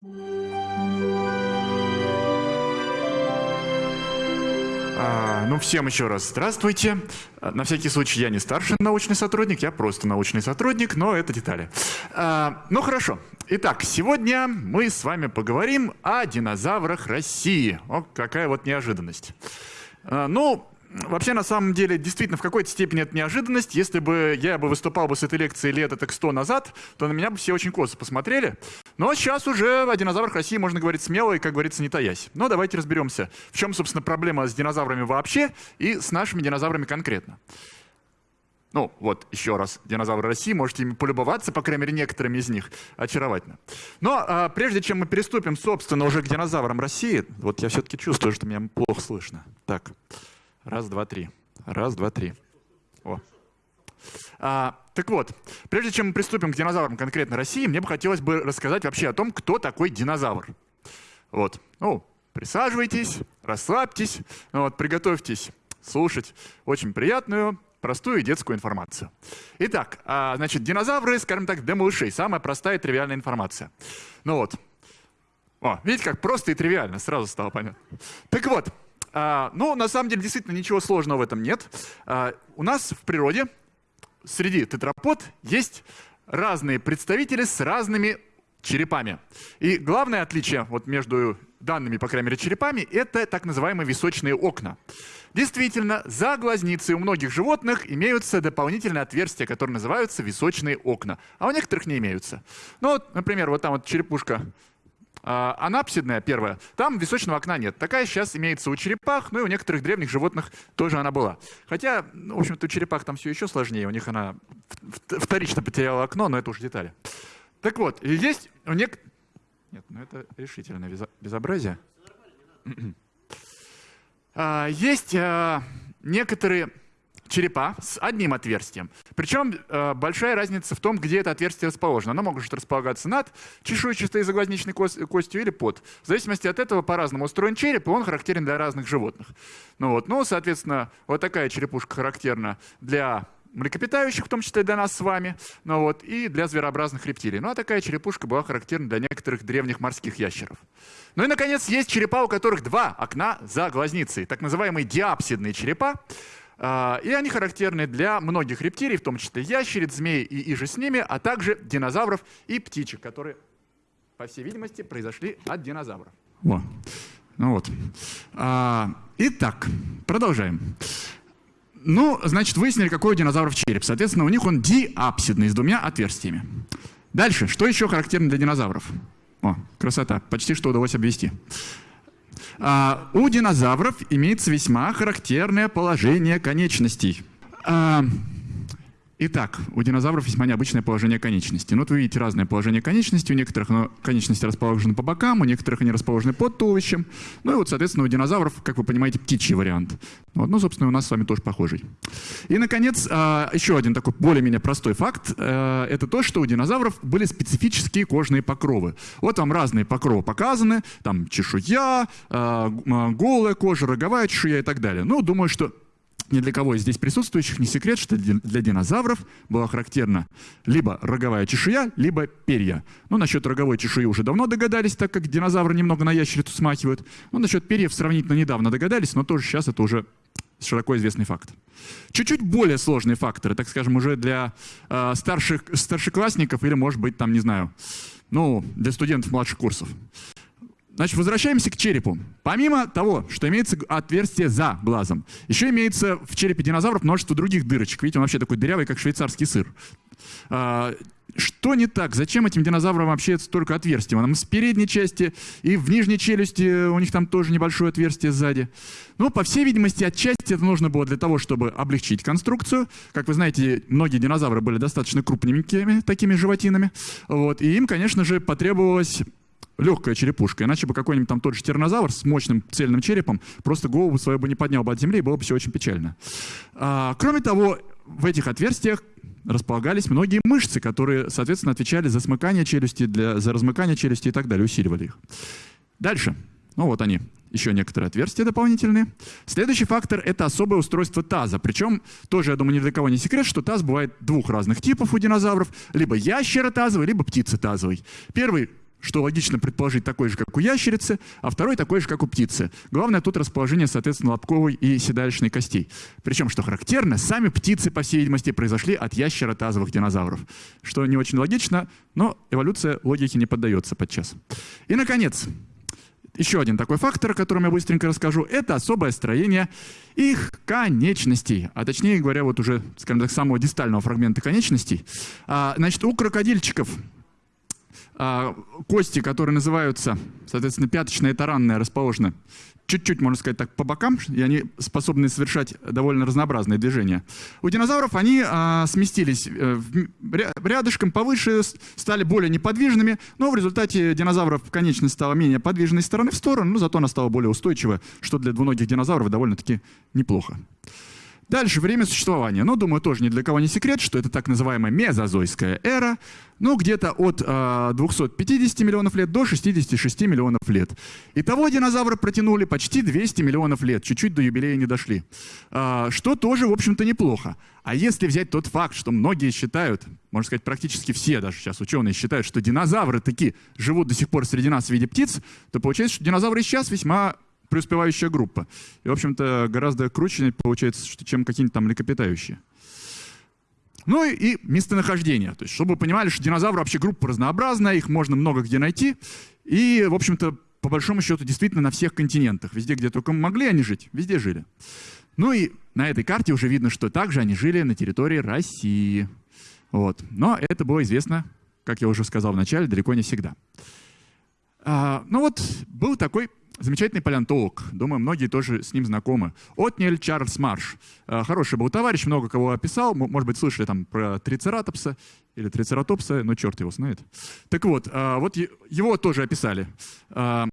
А, ну, всем еще раз здравствуйте. А, на всякий случай, я не старший научный сотрудник, я просто научный сотрудник, но это детали. А, ну, хорошо. Итак, сегодня мы с вами поговорим о динозаврах России. О, какая вот неожиданность. А, ну, Вообще, на самом деле, действительно, в какой-то степени это неожиданность. Если бы я бы выступал бы с этой лекцией лет так сто назад, то на меня бы все очень косо посмотрели. Но сейчас уже о динозаврах России можно говорить смело и, как говорится, не таясь. Но давайте разберемся, в чем, собственно, проблема с динозаврами вообще и с нашими динозаврами конкретно. Ну, вот, еще раз, динозавры России, можете ими полюбоваться, по крайней мере, некоторыми из них. Очаровательно. Но а, прежде чем мы переступим, собственно, уже к динозаврам России, вот я все-таки чувствую, что меня плохо слышно. Так. Раз, два, три. Раз, два, три. О. А, так вот, прежде чем мы приступим к динозаврам конкретно России, мне бы хотелось бы рассказать вообще о том, кто такой динозавр. Вот. Ну, присаживайтесь, расслабьтесь, вот, приготовьтесь слушать очень приятную, простую детскую информацию. Итак, а, значит, динозавры, скажем так, для. Самая простая и тривиальная информация. Ну вот. О, видите, как просто и тривиально, сразу стало понятно. Так вот, ну, на самом деле, действительно, ничего сложного в этом нет. А, у нас в природе среди тетрапод есть разные представители с разными черепами. И главное отличие вот между данными, по крайней мере, черепами, это так называемые височные окна. Действительно, за глазницей у многих животных имеются дополнительные отверстия, которые называются височные окна, а у некоторых не имеются. Ну, вот, например, вот там вот черепушка а, анапсидная первая, там височного окна нет. Такая сейчас имеется у черепах, ну и у некоторых древних животных тоже она была. Хотя, ну, в общем-то, у черепах там все еще сложнее, у них она вторично потеряла окно, но это уже детали. Так вот, есть у нек... Нет, ну это решительное безобразие. А, есть а, некоторые черепа с одним отверстием. Причем э, большая разница в том, где это отверстие расположено. Оно может располагаться над чешуйчатой заглазничной костью или под. В зависимости от этого по-разному устроен череп, и он характерен для разных животных. Ну, вот. ну, соответственно, вот такая черепушка характерна для млекопитающих, в том числе для нас с вами, ну вот, и для зверообразных рептилий. Ну а такая черепушка была характерна для некоторых древних морских ящеров. Ну и, наконец, есть черепа, у которых два окна за глазницей, так называемые диапсидные черепа. А, и они характерны для многих рептилий, в том числе ящериц, змей и иже с ними, а также динозавров и птичек, которые, по всей видимости, произошли от динозавров. Во. Ну вот. А, итак, продолжаем. Ну, значит, выяснили, какой у динозавров череп. Соответственно, у них он диапсидный, с двумя отверстиями. Дальше, что еще характерно для динозавров? О, красота, почти что удалось обвести. А, у динозавров имеется весьма характерное положение конечностей. А, Итак, у динозавров весьма необычное положение конечностей. Ну, вот вы видите разное положение конечностей. У некоторых ну, конечности расположены по бокам, у некоторых они расположены под туловищем. Ну и вот, соответственно, у динозавров, как вы понимаете, птичий вариант. Вот, ну, собственно, у нас с вами тоже похожий. И, наконец, а, еще один такой более-менее простой факт. Э, это то, что у динозавров были специфические кожные покровы. Вот вам разные покровы показаны. Там чешуя, а, голая кожа, роговая чешуя и так далее. Ну, думаю, что ни для кого из здесь присутствующих не секрет, что для динозавров была характерна либо роговая чешуя, либо перья. Ну, насчет роговой чешуи уже давно догадались, так как динозавры немного на ящерицу смахивают. Ну, насчет перьев сравнительно недавно догадались, но тоже сейчас это уже широко известный факт. Чуть-чуть более сложные факторы, так скажем, уже для э, старших, старшеклассников или, может быть, там, не знаю, ну, для студентов младших курсов. Значит, возвращаемся к черепу. Помимо того, что имеется отверстие за глазом, еще имеется в черепе динозавров множество других дырочек. Видите, он вообще такой дырявый, как швейцарский сыр. А, что не так? Зачем этим динозаврам вообще столько отверстий? Там с передней части и в нижней челюсти у них там тоже небольшое отверстие сзади. Ну, по всей видимости, отчасти это нужно было для того, чтобы облегчить конструкцию. Как вы знаете, многие динозавры были достаточно крупненькими такими животинами. Вот, и им, конечно же, потребовалось легкая черепушка. Иначе бы какой-нибудь там тот же тиранозавр с мощным цельным черепом просто голову свою бы не поднял бы от земли, и было бы все очень печально. А, кроме того, в этих отверстиях располагались многие мышцы, которые, соответственно, отвечали за смыкание челюсти, для, за размыкание челюсти и так далее, усиливали их. Дальше. Ну вот они, еще некоторые отверстия дополнительные. Следующий фактор – это особое устройство таза. Причем, тоже, я думаю, ни для кого не секрет, что таз бывает двух разных типов у динозавров. Либо ящеротазовый, либо птицетазовый. Первый что логично предположить такой же, как у ящерицы, а второй такой же, как у птицы. Главное тут расположение, соответственно, лобковой и седалищной костей. Причем, что характерно, сами птицы, по всей видимости, произошли от ящеротазовых динозавров. Что не очень логично, но эволюция логике не поддается подчас. И, наконец, еще один такой фактор, о котором я быстренько расскажу, это особое строение их конечностей, а точнее говоря, вот уже, скажем так, самого дистального фрагмента конечностей. А, значит, у крокодильчиков кости, которые называются, соответственно, пяточная и таранная, расположены чуть-чуть, можно сказать так, по бокам, и они способны совершать довольно разнообразные движения. У динозавров они а, сместились э, рядышком повыше, стали более неподвижными, но в результате динозавров конечность стала менее подвижной стороны в сторону, но зато она стала более устойчивой, что для двуногих динозавров довольно-таки неплохо. Дальше время существования. Ну, думаю, тоже ни для кого не секрет, что это так называемая мезозойская эра, ну, где-то от э, 250 миллионов лет до 66 миллионов лет. Итого динозавры протянули почти 200 миллионов лет, чуть-чуть до юбилея не дошли. Э, что тоже, в общем-то, неплохо. А если взять тот факт, что многие считают, можно сказать, практически все даже сейчас ученые считают, что динозавры таки живут до сих пор среди нас в виде птиц, то получается, что динозавры сейчас весьма преуспевающая группа. И, в общем-то, гораздо круче получается, чем какие-нибудь там млекопитающие. Ну и, местонахождение. То есть, чтобы вы понимали, что динозавры вообще группа разнообразная, их можно много где найти. И, в общем-то, по большому счету, действительно на всех континентах. Везде, где только могли они жить, везде жили. Ну и на этой карте уже видно, что также они жили на территории России. Вот. Но это было известно, как я уже сказал в начале, далеко не всегда. А, ну вот, был такой замечательный палеонтолог. Думаю, многие тоже с ним знакомы. Отнель Чарльз Марш. Э, хороший был товарищ, много кого описал. Может быть, слышали там про трицератопса или трицератопса, но черт его знает. Так вот, э, вот его тоже описали. Э,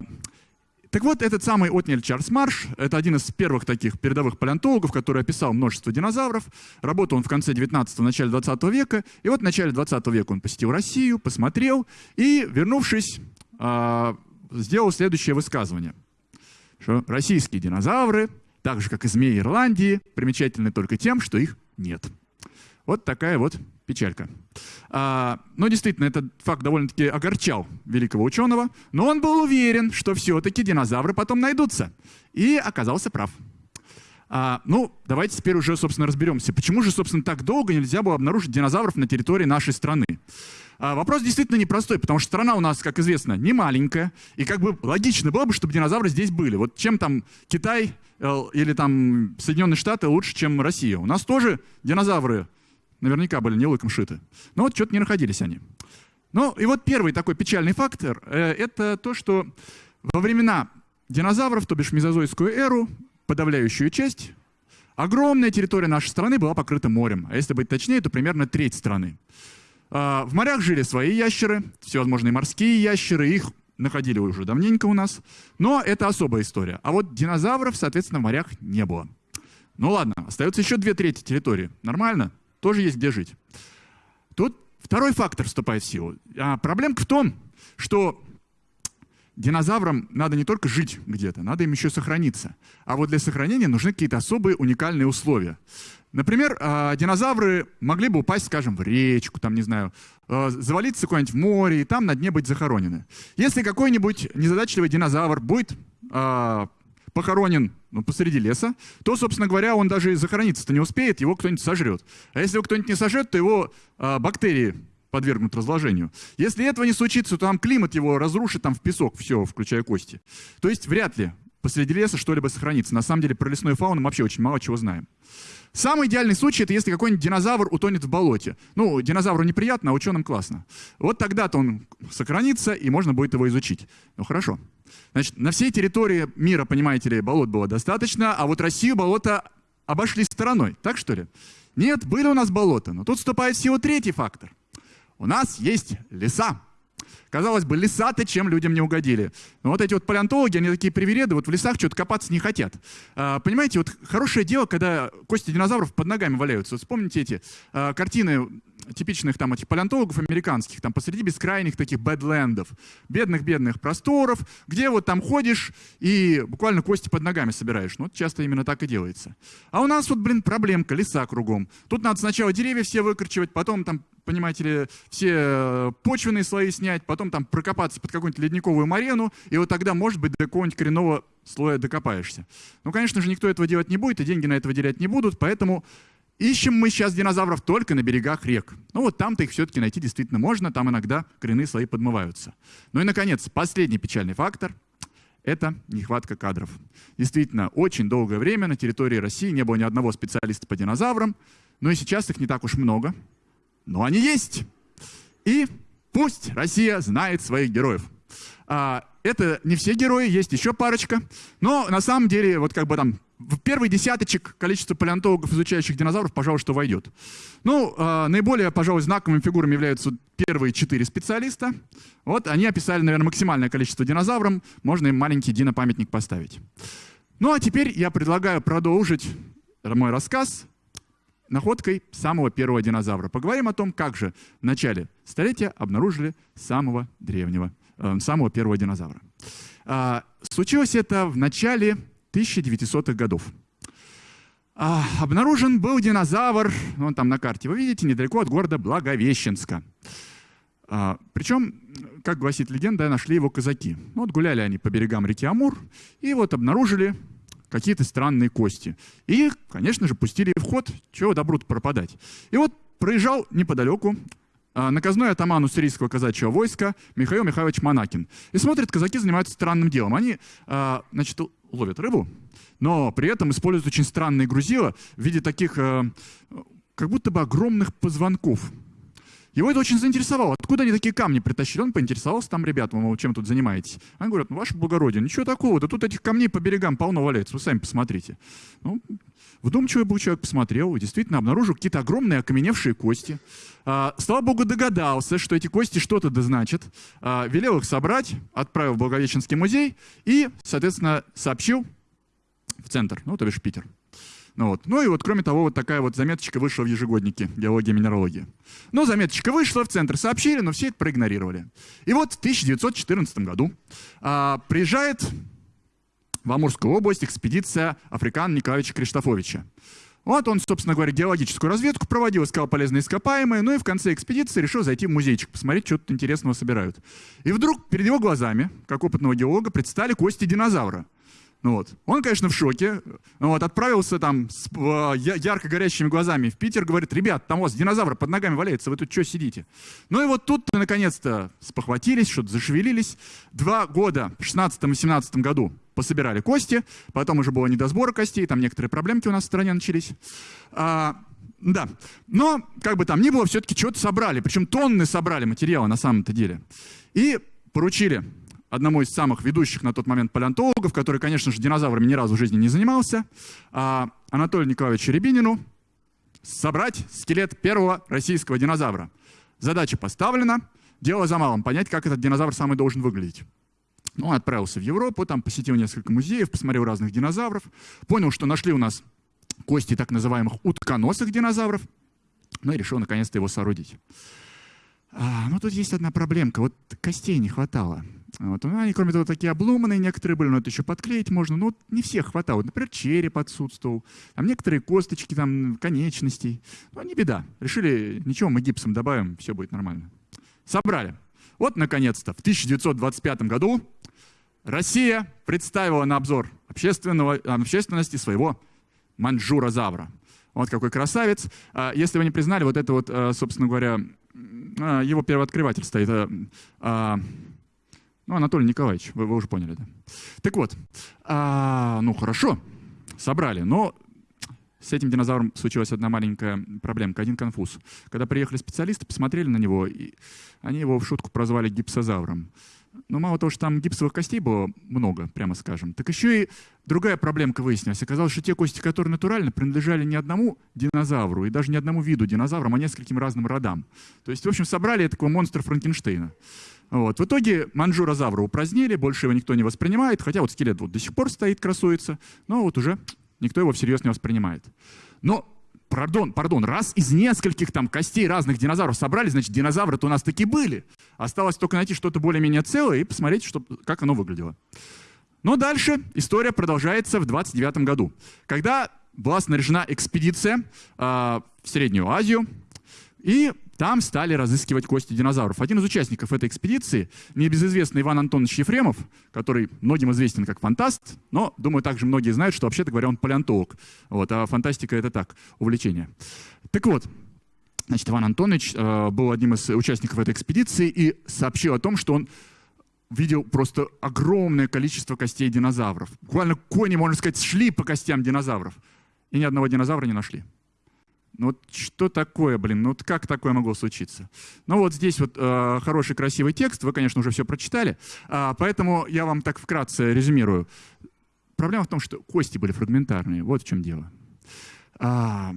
так вот, этот самый Отнель Чарльз Марш, это один из первых таких передовых палеонтологов, который описал множество динозавров. Работал он в конце 19-го, начале 20 века. И вот в начале 20 века он посетил Россию, посмотрел, и, вернувшись, сделал следующее высказывание, что российские динозавры, так же, как и змеи Ирландии, примечательны только тем, что их нет. Вот такая вот печалька. А, но действительно, этот факт довольно-таки огорчал великого ученого, но он был уверен, что все-таки динозавры потом найдутся. И оказался прав. А, ну, давайте теперь уже, собственно, разберемся. Почему же, собственно, так долго нельзя было обнаружить динозавров на территории нашей страны? А, вопрос действительно непростой, потому что страна у нас, как известно, не маленькая, и как бы логично было бы, чтобы динозавры здесь были. Вот чем там Китай э, или там Соединенные Штаты лучше, чем Россия? У нас тоже динозавры наверняка были не лыком шиты. Но вот что-то не находились они. Ну и вот первый такой печальный фактор э, — это то, что во времена динозавров, то бишь мезозойскую эру, подавляющую часть, огромная территория нашей страны была покрыта морем. А если быть точнее, то примерно треть страны. А, в морях жили свои ящеры, всевозможные морские ящеры, их находили уже давненько у нас. Но это особая история. А вот динозавров, соответственно, в морях не было. Ну ладно, остается еще две трети территории. Нормально? Тоже есть где жить. Тут второй фактор вступает в силу. А проблемка в том, что динозаврам надо не только жить где-то, надо им еще сохраниться. А вот для сохранения нужны какие-то особые уникальные условия. Например, а, динозавры могли бы упасть, скажем, в речку, там, не знаю, а, завалиться куда-нибудь в море и там на дне быть захоронены. Если какой-нибудь незадачливый динозавр будет а, похоронен ну, посреди леса, то, собственно говоря, он даже и захорониться-то не успеет, его кто-нибудь сожрет. А если его кто-нибудь не сожрет, то его бактерии подвергнут разложению. Если этого не случится, то там климат его разрушит там в песок, все, включая кости. То есть вряд ли посреди леса что-либо сохранится. На самом деле про лесную фауну мы вообще очень мало чего знаем. Самый идеальный случай, это если какой-нибудь динозавр утонет в болоте. Ну, динозавру неприятно, а ученым классно. Вот тогда-то он сохранится, и можно будет его изучить. Ну, хорошо. Значит, на всей территории мира, понимаете ли, болот было достаточно, а вот Россию болота обошли стороной. Так что ли? Нет, были у нас болота, но тут вступает всего третий фактор. У нас есть леса. Казалось бы, леса-то чем людям не угодили. Но вот эти вот палеонтологи, они такие привереды, вот в лесах что-то копаться не хотят. А, понимаете, вот хорошее дело, когда кости динозавров под ногами валяются. Вот вспомните эти а, картины типичных там этих палеонтологов американских, там посреди бескрайних таких бэдлендов, бедных-бедных просторов, где вот там ходишь и буквально кости под ногами собираешь. Ну, вот часто именно так и делается. А у нас вот, блин, проблемка, леса кругом. Тут надо сначала деревья все выкорчевать, потом там понимаете ли, все э, почвенные слои снять, потом там прокопаться под какую-нибудь ледниковую марену, и вот тогда, может быть, до какого-нибудь коренного слоя докопаешься. Ну, конечно же, никто этого делать не будет, и деньги на это выделять не будут, поэтому ищем мы сейчас динозавров только на берегах рек. Ну, вот там-то их все-таки найти действительно можно, там иногда коренные слои подмываются. Ну и, наконец, последний печальный фактор — это нехватка кадров. Действительно, очень долгое время на территории России не было ни одного специалиста по динозаврам, но и сейчас их не так уж много но они есть. И пусть Россия знает своих героев. А, это не все герои, есть еще парочка. Но на самом деле, вот как бы там в первый десяточек количество палеонтологов, изучающих динозавров, пожалуй, что войдет. Ну, э, наиболее, пожалуй, знаковыми фигурами являются первые четыре специалиста. Вот они описали, наверное, максимальное количество динозавров. Можно им маленький динопамятник поставить. Ну, а теперь я предлагаю продолжить мой рассказ находкой самого первого динозавра. Поговорим о том, как же в начале столетия обнаружили самого древнего, э, самого первого динозавра. Э, случилось это в начале 1900-х годов. Э, обнаружен был динозавр, он там на карте, вы видите, недалеко от города Благовещенска. А, причем, как гласит легенда, нашли его казаки. Вот гуляли они по берегам реки Амур и вот обнаружили какие-то странные кости. И, конечно же, пустили в ход, чего добру пропадать. И вот проезжал неподалеку а, наказной атаман уссурийского казачьего войска Михаил Михайлович Монакин. И смотрит, казаки занимаются странным делом. Они, а, значит, ловят рыбу, но при этом используют очень странные грузила в виде таких, а, как будто бы огромных позвонков. Его это очень заинтересовало. Откуда они такие камни притащили? Он поинтересовался там, ребят, вы чем тут занимаетесь? Они говорят, ну, ваше благородие, ничего такого, да тут этих камней по берегам полно валяется, вы сами посмотрите. Ну, вдумчивый был человек, посмотрел, и действительно обнаружил какие-то огромные окаменевшие кости. А, слава богу, догадался, что эти кости что-то да. А, велел их собрать, отправил в Благовещенский музей и, соответственно, сообщил в центр, ну, то бишь Питер. Ну, вот. ну и вот, кроме того, вот такая вот заметочка вышла в ежегоднике геологии и минералогии. Ну, заметочка вышла, в центр сообщили, но все это проигнорировали. И вот в 1914 году а, приезжает в Амурскую область экспедиция Африкана Николаевича Криштофовича. Вот он, собственно говоря, геологическую разведку проводил, искал полезные ископаемые, ну и в конце экспедиции решил зайти в музейчик, посмотреть, что тут интересного собирают. И вдруг перед его глазами, как опытного геолога, предстали кости динозавра. Ну вот. Он, конечно, в шоке. Вот, отправился там с э, ярко горящими глазами в Питер, говорит, ребят, там у вас динозавр под ногами валяется, вы тут что сидите? Ну и вот тут наконец-то спохватились, что-то зашевелились. Два года, в 16 и 17 году, пособирали кости, потом уже было не до сбора костей, там некоторые проблемки у нас в стране начались. А, да, но как бы там ни было, все-таки что-то собрали, причем тонны собрали материала на самом-то деле. И поручили одному из самых ведущих на тот момент палеонтологов, который, конечно же, динозаврами ни разу в жизни не занимался, а Анатолию Николаевичу Рябинину, собрать скелет первого российского динозавра. Задача поставлена, дело за малым, понять, как этот динозавр самый должен выглядеть. Ну, он отправился в Европу, там посетил несколько музеев, посмотрел разных динозавров, понял, что нашли у нас кости так называемых утконосых динозавров, ну и решил наконец-то его соорудить. А, ну, тут есть одна проблемка, вот костей не хватало. Вот. Ну, они, кроме того, такие обломанные некоторые были, но это еще подклеить можно. Но вот не всех хватало. Например, череп отсутствовал. Там некоторые косточки, там, конечностей. Ну, не беда. Решили, ничего, мы гипсом добавим, все будет нормально. Собрали. Вот, наконец-то, в 1925 году Россия представила на обзор общественного, общественности своего манжура-завра. Вот какой красавец. А, если вы не признали, вот это вот, а, собственно говоря, а, его первооткрыватель стоит. Ну, Анатолий Николаевич, вы, вы уже поняли, да? Так вот, а, ну хорошо, собрали, но с этим динозавром случилась одна маленькая проблемка, один конфуз. Когда приехали специалисты, посмотрели на него, и они его в шутку прозвали гипсозавром. Но мало того, что там гипсовых костей было много, прямо скажем, так еще и другая проблемка выяснилась. Оказалось, что те кости, которые натурально, принадлежали не одному динозавру, и даже не одному виду динозаврам, а нескольким разным родам. То есть, в общем, собрали такого монстра Франкенштейна. Вот. В итоге манжурозавра упразднили, больше его никто не воспринимает, хотя вот скелет вот до сих пор стоит, красуется, но вот уже никто его всерьез не воспринимает. Но пардон, пардон, раз из нескольких там костей разных динозавров собрали, значит, динозавры-то у нас таки были. Осталось только найти что-то более-менее целое и посмотреть, что, как оно выглядело. Но дальше история продолжается в 29 году, когда была снаряжена экспедиция э, в Среднюю Азию, и там стали разыскивать кости динозавров. Один из участников этой экспедиции, небезызвестный Иван Антонович Ефремов, который многим известен как фантаст, но, думаю, также многие знают, что, вообще-то говоря, он палеонтолог. Вот, а фантастика — это так, увлечение. Так вот, значит, Иван Антонович э, был одним из участников этой экспедиции и сообщил о том, что он видел просто огромное количество костей динозавров. Буквально кони, можно сказать, шли по костям динозавров. И ни одного динозавра не нашли. Ну вот что такое, блин, ну вот как такое могло случиться? Ну вот здесь вот э, хороший красивый текст, вы, конечно, уже все прочитали, э, поэтому я вам так вкратце резюмирую. Проблема в том, что кости были фрагментарные, вот в чем дело. А,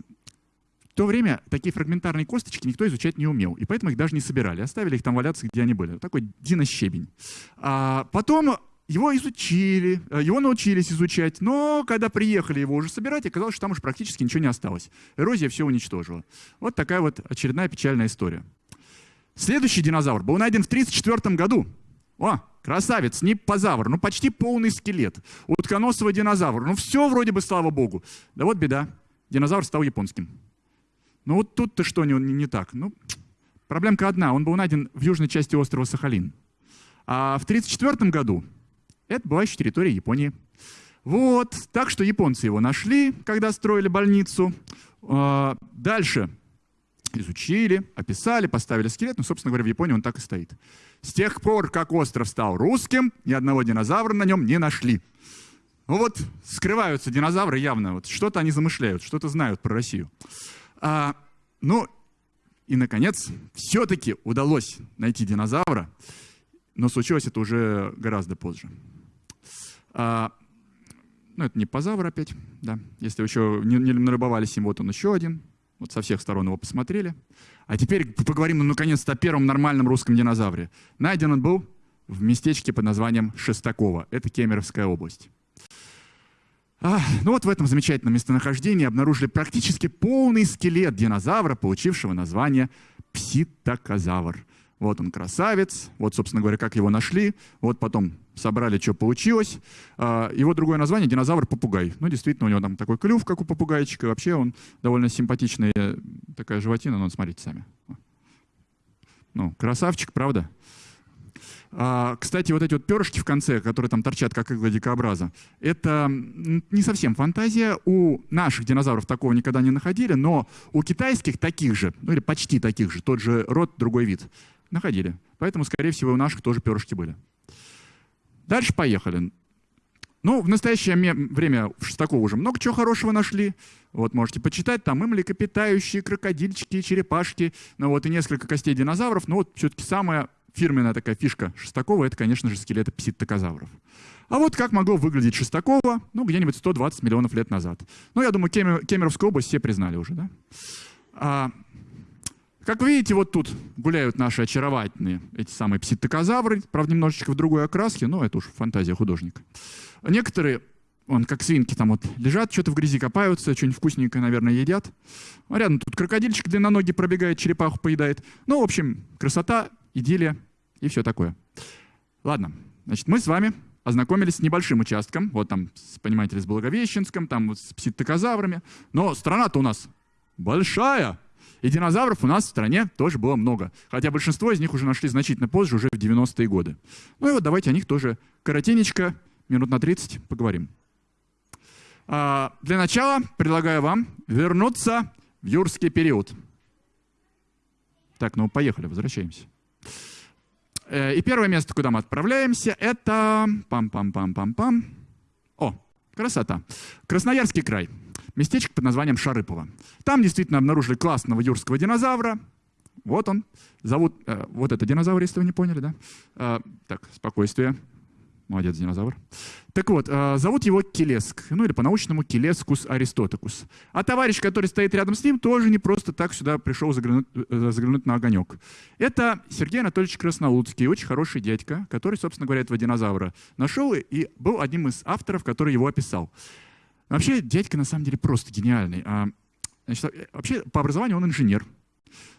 в то время такие фрагментарные косточки никто изучать не умел, и поэтому их даже не собирали, оставили их там валяться, где они были. Такой динощебень. А потом его изучили, э, его научились изучать, но когда приехали его уже собирать, оказалось, что там уже практически ничего не осталось. Эрозия все уничтожила. Вот такая вот очередная печальная история. Следующий динозавр был найден в 1934 году. О, красавец, не позавр, ну почти полный скелет. Утконосого динозавра. Ну все вроде бы, слава богу. Да вот беда. Динозавр стал японским. Ну вот тут-то что не, не, не так? Ну, проблемка одна. Он был найден в южной части острова Сахалин. А в 1934 году это была еще территория Японии. Вот, так что японцы его нашли, когда строили больницу. А, дальше изучили, описали, поставили скелет. Ну, собственно говоря, в Японии он так и стоит. С тех пор, как остров стал русским, ни одного динозавра на нем не нашли. Ну вот, скрываются динозавры явно. Вот что-то они замышляют, что-то знают про Россию. А, ну, и, наконец, все-таки удалось найти динозавра, но случилось это уже гораздо позже. А, ну, это не позавр опять, да. Если еще не, не налюбовались им, вот он еще один. Вот со всех сторон его посмотрели. А теперь поговорим, ну, наконец-то, о первом нормальном русском динозавре. Найден он был в местечке под названием Шестаково. Это Кемеровская область. А, ну вот в этом замечательном местонахождении обнаружили практически полный скелет динозавра, получившего название пситокозавр. Вот он красавец, вот, собственно говоря, как его нашли, вот потом собрали, что получилось. А, его другое название — динозавр-попугай. Ну, действительно, у него там такой клюв, как у попугайчика. Вообще он довольно симпатичная такая животина. Ну, смотрите сами. Ну, красавчик, правда? А, кстати, вот эти вот перышки в конце, которые там торчат, как игла дикообраза, это не совсем фантазия. У наших динозавров такого никогда не находили, но у китайских таких же, ну или почти таких же, тот же род, другой вид, находили. Поэтому, скорее всего, у наших тоже перышки были. Дальше поехали. Ну, в настоящее время в Шестаково уже много чего хорошего нашли. Вот можете почитать, там и млекопитающие, крокодильчики, черепашки, ну вот и несколько костей динозавров. Но вот все-таки самая фирменная такая фишка Шестакова — это, конечно же, скелеты пситтокозавров. А вот как могло выглядеть Шестакова, ну, где-нибудь 120 миллионов лет назад. Ну, я думаю, Кемер, Кемеровскую область все признали уже, да? А, как видите, вот тут гуляют наши очаровательные, эти самые пситтокозавры, правда, немножечко в другой окраске, но это уж фантазия художника. Некоторые, он как свинки там вот лежат, что-то в грязи копаются, что-нибудь вкусненькое, наверное, едят. А рядом тут крокодильчик длинноногий пробегает, черепаху поедает. Ну, в общем, красота, идиллия и все такое. Ладно, значит, мы с вами ознакомились с небольшим участком, вот там, понимаете ли, с Благовещенском, там вот с пситтокозаврами, но страна-то у нас большая, и динозавров у нас в стране тоже было много. Хотя большинство из них уже нашли значительно позже, уже в 90-е годы. Ну и вот давайте о них тоже коротенечко, минут на 30 поговорим. А, для начала предлагаю вам вернуться в юрский период. Так, ну поехали, возвращаемся. Э, и первое место, куда мы отправляемся, это... Пам-пам-пам-пам-пам. О, красота. Красноярский край местечко под названием Шарыпово. Там действительно обнаружили классного юрского динозавра. Вот он. Зовут... Э, вот это динозавр, если вы не поняли, да? Э, так, спокойствие. Молодец, динозавр. Так вот, э, зовут его Келеск, ну или по-научному Келескус аристотокус. А товарищ, который стоит рядом с ним, тоже не просто так сюда пришел заглянуть, э, заглянуть на огонек. Это Сергей Анатольевич Краснолуцкий, очень хороший дядька, который, собственно говоря, этого динозавра нашел и был одним из авторов, который его описал. Вообще, дядька на самом деле просто гениальный. А, Значит, вообще по образованию он инженер.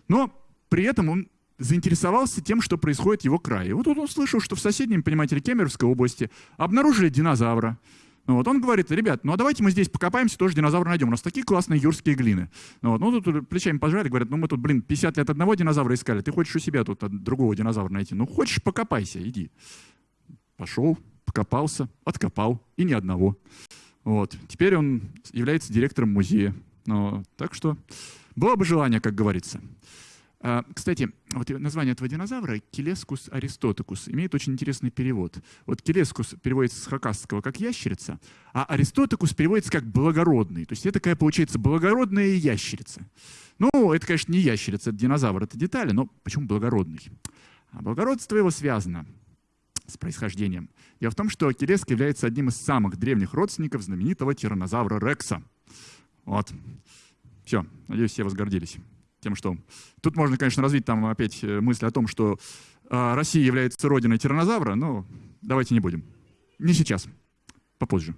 Но при этом он заинтересовался тем, что происходит в его крае. Вот он услышал, что в соседнем, понимаете, Кемеровской области обнаружили динозавра. Ну, вот он говорит, ребят, ну а давайте мы здесь покопаемся, тоже динозавра найдем. У нас такие классные юрские глины. Ну, вот, ну тут плечами пожали, говорят, ну мы тут, блин, 50 лет одного динозавра искали, ты хочешь у себя тут другого динозавра найти. Ну хочешь, покопайся, иди. Пошел, покопался, откопал, и ни одного. Вот. Теперь он является директором музея. Ну, так что было бы желание, как говорится. А, кстати, вот название этого динозавра Келескус аристотикус имеет очень интересный перевод. Вот Келескус переводится с хакасского как ящерица, а аристотикус переводится как благородный. То есть это такая получается благородная ящерица. Ну, это, конечно, не ящерица, это динозавр, это детали, но почему благородный? А благородство его связано с происхождением. Дело в том, что Келеск является одним из самых древних родственников знаменитого тиранозавра Рекса. Вот. Все, надеюсь, все возгордились тем, что... Тут можно, конечно, развить там опять э, мысль о том, что э, Россия является родиной тиранозавра, но давайте не будем. Не сейчас, попозже.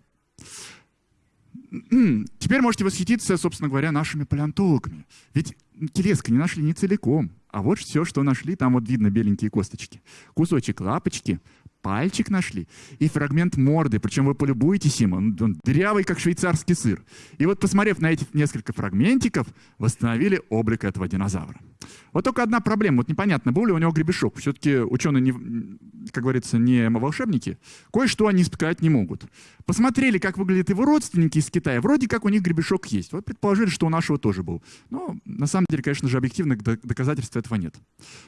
Теперь можете восхититься, собственно говоря, нашими палеонтологами. Ведь телеска не нашли не целиком. А вот все, что нашли, там вот видно беленькие косточки. Кусочек лапочки, пальчик нашли и фрагмент морды. Причем вы полюбуетесь им, он, он дырявый, как швейцарский сыр. И вот, посмотрев на эти несколько фрагментиков, восстановили облик этого динозавра. Вот только одна проблема. Вот непонятно, был ли у него гребешок. Все-таки ученые, не, как говорится, не волшебники. Кое-что они сказать не могут. Посмотрели, как выглядят его родственники из Китая. Вроде как у них гребешок есть. Вот предположили, что у нашего тоже был. Но на самом деле, конечно же, объективных доказательств этого нет.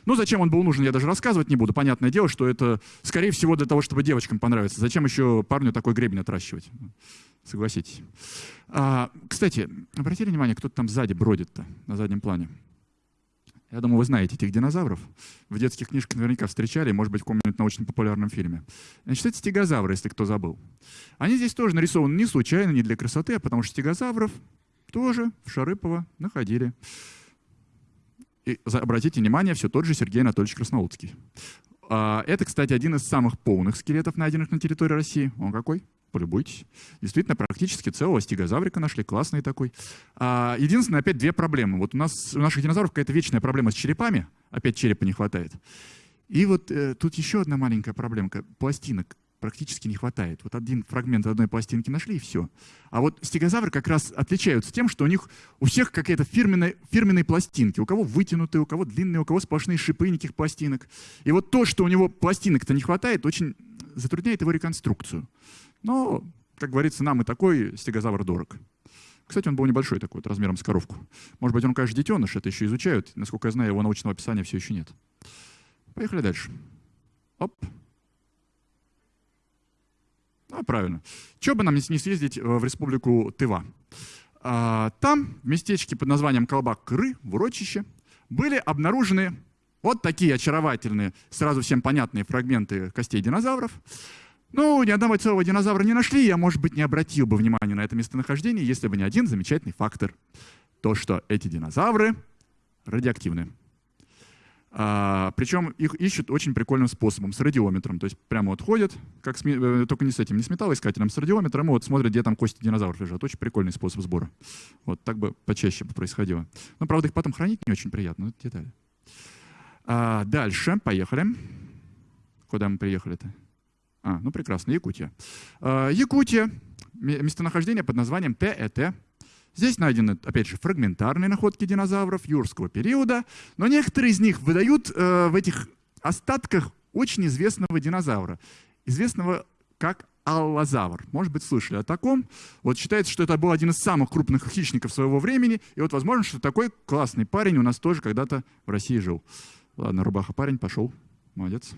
Ну, зачем он был нужен, я даже рассказывать не буду. Понятное дело, что это, скорее всего, для того, чтобы девочкам понравиться. Зачем еще парню такой гребень отращивать? Согласитесь. А, кстати, обратили внимание, кто-то там сзади бродит-то, на заднем плане? Я думаю, вы знаете этих динозавров. В детских книжках наверняка встречали, может быть, в каком-нибудь научно-популярном фильме. Значит, это стегозавры, если кто забыл. Они здесь тоже нарисованы не случайно, не для красоты, а потому что стегозавров тоже в Шарыпово находили. И обратите внимание, все тот же Сергей Анатольевич Красноудский. А, это, кстати, один из самых полных скелетов, найденных на территории России. Он какой? полюбуйтесь. Действительно, практически целого стегозаврика нашли, классный такой. А, единственное, опять две проблемы. Вот у нас у наших динозавров какая-то вечная проблема с черепами, опять черепа не хватает. И вот э, тут еще одна маленькая проблемка. Пластинок практически не хватает. Вот один фрагмент одной пластинки нашли, и все. А вот стегозавры как раз отличаются тем, что у них у всех какая-то фирменная, фирменные пластинки. У кого вытянутые, у кого длинные, у кого сплошные шипы, никаких пластинок. И вот то, что у него пластинок-то не хватает, очень затрудняет его реконструкцию. Но, как говорится, нам и такой стегозавр дорог. Кстати, он был небольшой такой, вот, размером с коровку. Может быть, он, конечно, детеныш, это еще изучают. Насколько я знаю, его научного описания все еще нет. Поехали дальше. Оп. А, правильно. Чего бы нам не съездить э, в республику Тыва? А, там, в местечке под названием Колбак-Кры, в урочище, были обнаружены вот такие очаровательные, сразу всем понятные фрагменты костей динозавров. Ну, ни одного целого динозавра не нашли, я, может быть, не обратил бы внимания на это местонахождение, если бы не один замечательный фактор. То, что эти динозавры радиоактивны. А, причем их ищут очень прикольным способом, с радиометром. То есть прямо вот ходят, как с, э, только не с этим, не с металлоискателем, с радиометром, и вот смотрят, где там кости динозавров лежат. Очень прикольный способ сбора. Вот так бы почаще бы происходило. Но, правда, их потом хранить не очень приятно, но это детали. А, дальше, поехали. Куда мы приехали-то? А, ну прекрасно, Якутия. А, Якутия, местонахождение под названием ТЭТ. Здесь найдены, опять же, фрагментарные находки динозавров юрского периода, но некоторые из них выдают э, в этих остатках очень известного динозавра, известного как аллозавр. Может быть, слышали о таком. Вот считается, что это был один из самых крупных хищников своего времени, и вот возможно, что такой классный парень у нас тоже когда-то в России жил. Ладно, рубаха парень, пошел. Молодец.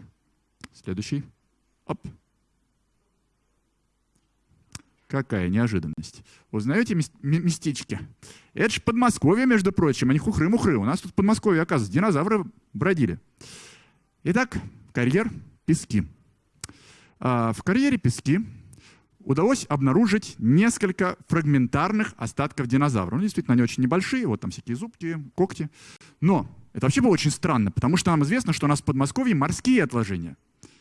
Следующий. Оп. Какая неожиданность. Узнаете местечки? Это же Подмосковье, между прочим, а не хухры-мухры. У нас тут в Подмосковье, оказывается, динозавры бродили. Итак, карьер Пески. А, в карьере Пески удалось обнаружить несколько фрагментарных остатков динозавра. Ну, действительно, они очень небольшие, вот там всякие зубки, когти. Но это вообще было очень странно, потому что нам известно, что у нас в Подмосковье морские отложения.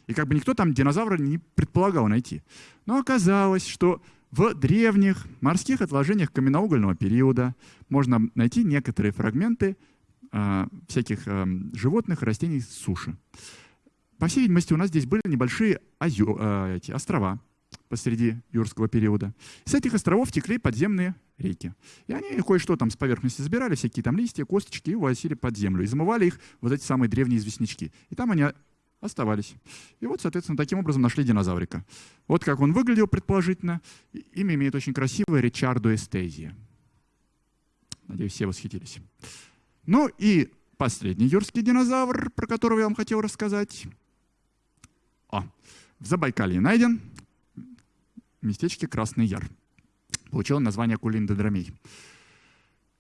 И как бы никто там динозавра не предполагал найти. Но оказалось, что В древних морских отложениях каменноугольного периода можно найти некоторые фрагменты э, всяких э, животных, растений с суши. По всей видимости, у нас здесь были небольшие озё, э, эти, острова посреди юрского периода. С этих островов текли подземные реки. И они кое-что там с поверхности забирали, всякие там листья, косточки, и увозили под землю. И замывали их вот эти самые древние известнячки. И там они оставались. И вот, соответственно, таким образом нашли динозаврика. Вот как он выглядел предположительно. Имя имеет очень красивое Ричардо Эстезия. Надеюсь, все восхитились. Ну и последний юрский динозавр, про которого я вам хотел рассказать. О, в Забайкалье найден местечке Красный Яр. Получил название кулиндодромей.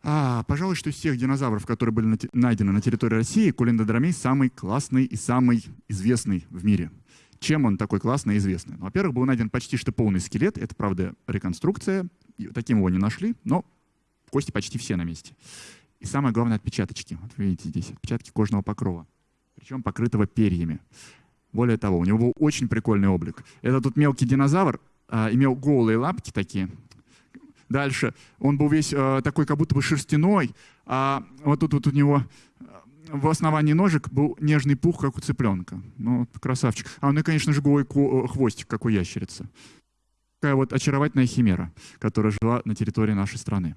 А, пожалуй, что из всех динозавров, которые были найдены на территории России, кулиндодромей самый классный и самый известный в мире. Чем он такой классный и известный? Ну, во-первых, был найден почти что полный скелет. Это, правда, реконструкция. Таким его не нашли, но кости почти все на месте. И самое главное, отпечаточки. Вот видите здесь отпечатки кожного покрова. Причем покрытого перьями. Более того, у него был очень прикольный облик. Это тут мелкий динозавр, а, имел голые лапки такие, Дальше. Он был весь э, такой, как будто бы шерстяной, а вот тут вот у него э, в основании ножек был нежный пух, как у цыпленка. Ну, красавчик. А ну и, конечно же, голый э, хвостик, как у ящерицы. Такая вот очаровательная химера, которая жила на территории нашей страны.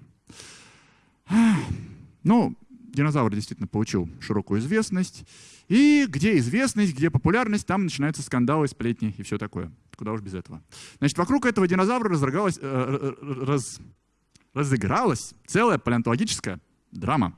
Ну, динозавр действительно получил широкую известность. И где известность, где популярность, там начинаются скандалы, сплетни и все такое. Куда уж без этого. Значит, вокруг этого динозавра разыгралась, э, раз, разыгралась целая палеонтологическая драма.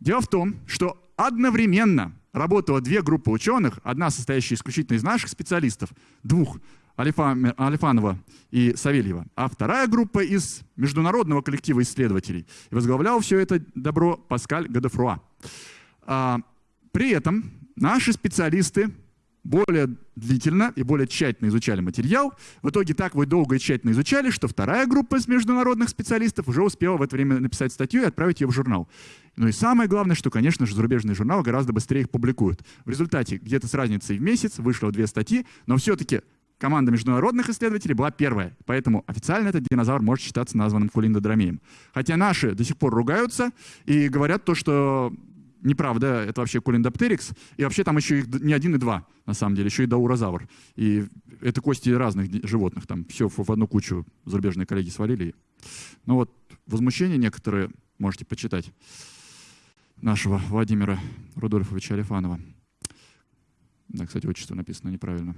Дело в том, что одновременно работало две группы ученых, одна состоящая исключительно из наших специалистов, двух, Алифанова и Савельева, а вторая группа из международного коллектива исследователей. И возглавлял все это добро Паскаль Гадефруа. А, при этом наши специалисты более длительно и более тщательно изучали материал. В итоге так вы долго и тщательно изучали, что вторая группа из международных специалистов уже успела в это время написать статью и отправить ее в журнал. Ну и самое главное, что, конечно же, зарубежные журналы гораздо быстрее их публикуют. В результате где-то с разницей в месяц вышло две статьи, но все-таки команда международных исследователей была первая. Поэтому официально этот динозавр может считаться названным кулиндодромеем. Хотя наши до сих пор ругаются и говорят то, что неправда, это вообще Кулиндоптерикс. И вообще там еще их не один и два, на самом деле, еще и даурозавр. И это кости разных животных, там все в одну кучу зарубежные коллеги свалили. Ну вот, возмущение некоторые можете почитать нашего Владимира Рудольфовича Алифанова. Да, кстати, отчество написано неправильно.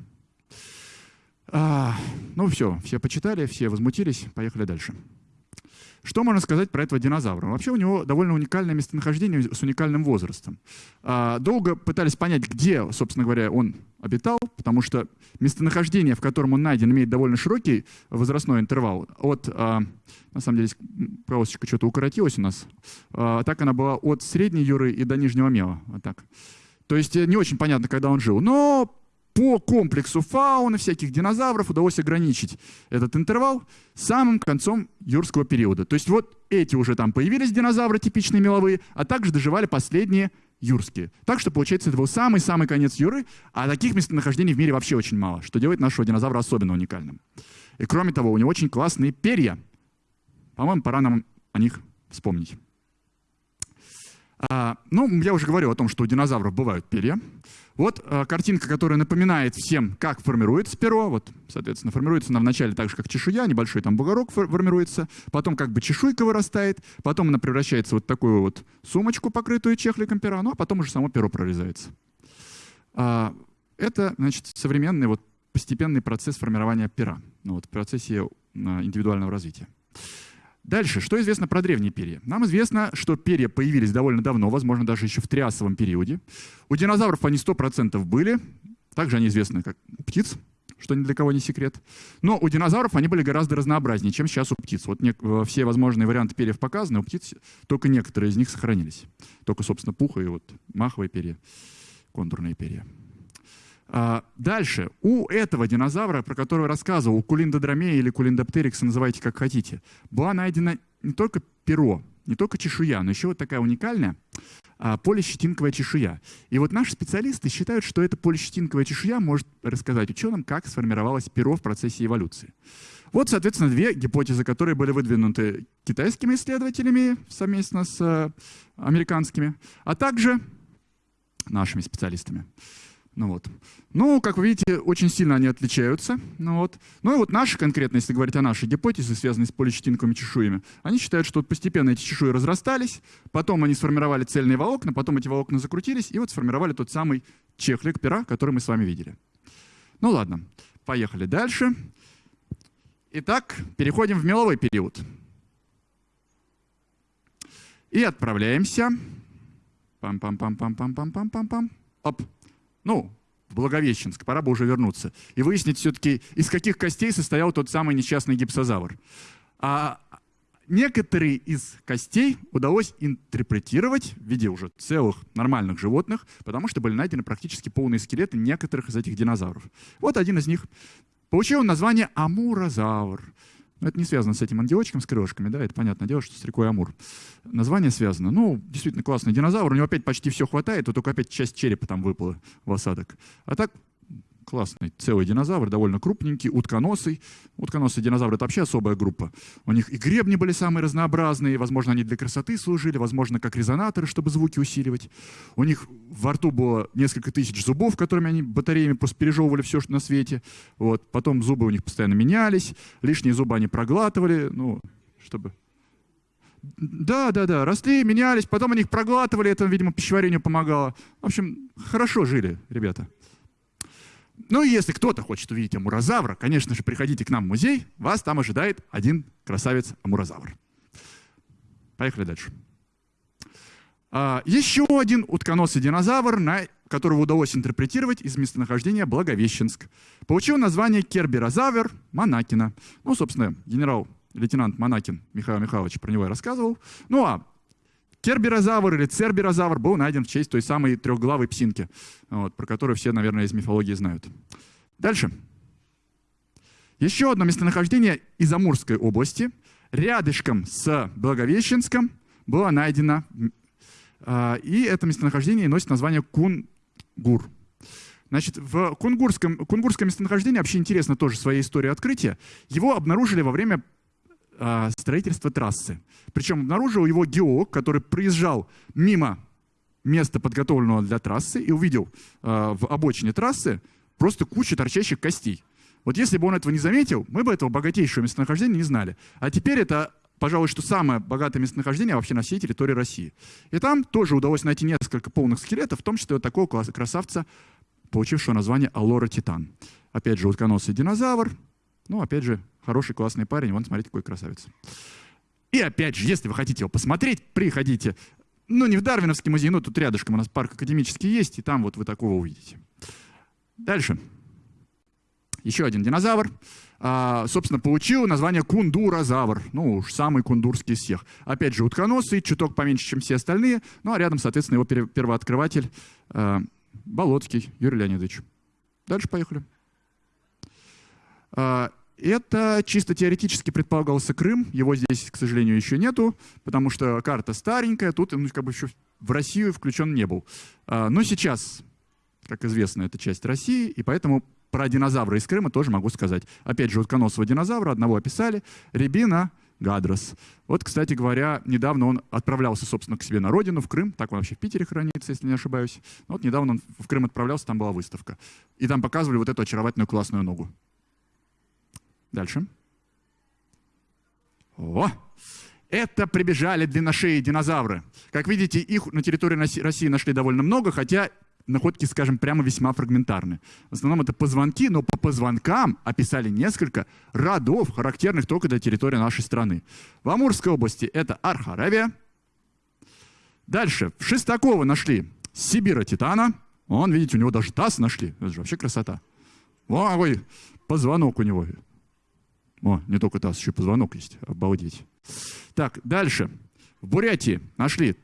А, ну все, все почитали, все возмутились, поехали дальше. Что можно сказать про этого динозавра? Вообще у него довольно уникальное местонахождение с уникальным возрастом. А, долго пытались понять, где, собственно говоря, он обитал, потому что местонахождение, в котором он найден, имеет довольно широкий возрастной интервал. От, а, на самом деле, полосочка что-то укоротилась у нас. А, так она была от средней юры и до нижнего мела. Вот так. То есть э, не очень понятно, когда он жил. Но по комплексу фауны, всяких динозавров удалось ограничить этот интервал самым концом юрского периода. То есть вот эти уже там появились динозавры типичные меловые, а также доживали последние юрские. Так что, получается, это был самый-самый конец юры, а таких местонахождений в мире вообще очень мало, что делает нашего динозавра особенно уникальным. И кроме того, у него очень классные перья. По-моему, пора нам о них вспомнить. А, ну, я уже говорил о том, что у динозавров бывают перья. Вот а, картинка, которая напоминает всем, как формируется перо. Вот, соответственно, формируется она вначале так же, как чешуя, небольшой там бугорок формируется, потом как бы чешуйка вырастает, потом она превращается в вот такую вот сумочку, покрытую чехликом пера, ну а потом уже само перо прорезается. А, это, значит, современный вот постепенный процесс формирования пера, ну, вот, в процессе а, индивидуального развития. Дальше, что известно про древние перья? Нам известно, что перья появились довольно давно, возможно, даже еще в триасовом периоде. У динозавров они 100% были, также они известны как птиц, что ни для кого не секрет. Но у динозавров они были гораздо разнообразнее, чем сейчас у птиц. Вот э, все возможные варианты перьев показаны, у птиц только некоторые из них сохранились. Только, собственно, пуха и вот маховые перья, контурные перья. А, дальше. У этого динозавра, про которого рассказывал, у кулиндодромея или кулиндоптерикса, называйте как хотите, была найдена не только перо, не только чешуя, но еще вот такая уникальная а, полищетинковая чешуя. И вот наши специалисты считают, что эта полищетинковая чешуя может рассказать ученым, как сформировалось перо в процессе эволюции. Вот, соответственно, две гипотезы, которые были выдвинуты китайскими исследователями совместно с э, американскими, а также нашими специалистами. Ну вот. Ну, как вы видите, очень сильно они отличаются. Ну, вот. ну и вот наши конкретно, если говорить о нашей гипотезе, связанной с поличетинковыми чешуями, они считают, что вот постепенно эти чешуи разрастались, потом они сформировали цельные волокна, потом эти волокна закрутились, и вот сформировали тот самый чехлик пера, который мы с вами видели. Ну ладно, поехали дальше. Итак, переходим в меловой период. И отправляемся. Пам-пам-пам-пам-пам-пам-пам-пам. Оп ну, Благовещенск, пора бы уже вернуться, и выяснить все-таки, из каких костей состоял тот самый несчастный гипсозавр. А некоторые из костей удалось интерпретировать в виде уже целых нормальных животных, потому что были найдены практически полные скелеты некоторых из этих динозавров. Вот один из них. Получил название амурозавр. Но это не связано с этим ангелочком с крылышками, да, это понятное дело, что с рекой Амур. Название связано. Ну, действительно классный динозавр, у него опять почти все хватает, то только опять часть черепа там выпала в осадок. А так классный целый динозавр, довольно крупненький, утконосый. Утконосые динозавры — это вообще особая группа. У них и гребни были самые разнообразные, возможно, они для красоты служили, возможно, как резонаторы, чтобы звуки усиливать. У них во рту было несколько тысяч зубов, которыми они батареями просто пережевывали все, что на свете. Вот. Потом зубы у них постоянно менялись, лишние зубы они проглатывали, ну, чтобы да, да, да, росли, менялись, потом они их проглатывали, это, видимо, пищеварению помогало. В общем, хорошо жили ребята. Ну и если кто-то хочет увидеть амурозавра, конечно же, приходите к нам в музей, вас там ожидает один красавец-амурозавр. Поехали дальше. А, еще один утконосый динозавр, которого удалось интерпретировать из местонахождения Благовещенск. Получил название керберозавр Монакина. Ну, собственно, генерал-лейтенант Монакин Михаил Михайлович про него и рассказывал. Ну а Керберозавр или церберозавр был найден в честь той самой трехглавой псинки, вот, про которую все, наверное, из мифологии знают. Дальше. Еще одно местонахождение из Амурской области, рядышком с Благовещенском, было найдено, а, и это местонахождение носит название Кунгур. Значит, в кунгурском, кунгурское местонахождение вообще интересно тоже своей историей открытия. Его обнаружили во время а, строительства трассы. Причем обнаружил его геолог, который приезжал мимо места, подготовленного для трассы, и увидел а, в обочине трассы просто кучу торчащих костей. Вот если бы он этого не заметил, мы бы этого богатейшего местонахождения не знали. А теперь это, пожалуй, что самое богатое местонахождение вообще на всей территории России. И там тоже удалось найти несколько полных скелетов, в том числе вот такого красавца, получившего название Алора Титан. Опять же, утконосый динозавр, ну, опять же, хороший, классный парень. Вон, смотрите, какой красавец. И опять же, если вы хотите его посмотреть, приходите. Ну, не в Дарвиновский музей, но тут рядышком у нас парк академический есть, и там вот вы такого увидите. Дальше. Еще один динозавр. А, собственно, получил название кундурозавр. Ну, уж самый кундурский из всех. Опять же, утконосый, чуток поменьше, чем все остальные. Ну, а рядом, соответственно, его первооткрыватель а, Болотский Юрий Леонидович. Дальше поехали. А, это чисто теоретически предполагался Крым, его здесь, к сожалению, еще нету, потому что карта старенькая, тут ну, как бы еще в Россию включен не был. А, но сейчас, как известно, это часть России, и поэтому про динозавра из Крыма тоже могу сказать. Опять же, утконосого динозавра одного описали, Рябина Гадрос. Вот, кстати говоря, недавно он отправлялся, собственно, к себе на родину, в Крым. Так он вообще в Питере хранится, если не ошибаюсь. Вот недавно он в Крым отправлялся, там была выставка. И там показывали вот эту очаровательную классную ногу. Дальше. О! Это прибежали длинношеи динозавры. Как видите, их на территории России нашли довольно много, хотя находки, скажем, прямо весьма фрагментарны. В основном это позвонки, но по позвонкам описали несколько родов, характерных только для территории нашей страны. В Амурской области это Архаравия. Дальше, в Шестаково нашли Сибира Титана. Он, видите, у него даже таз нашли. Это же вообще красота. Ой, позвонок у него. О, не только таз, еще позвонок есть. Обалдеть. Так, дальше. В Бурятии нашли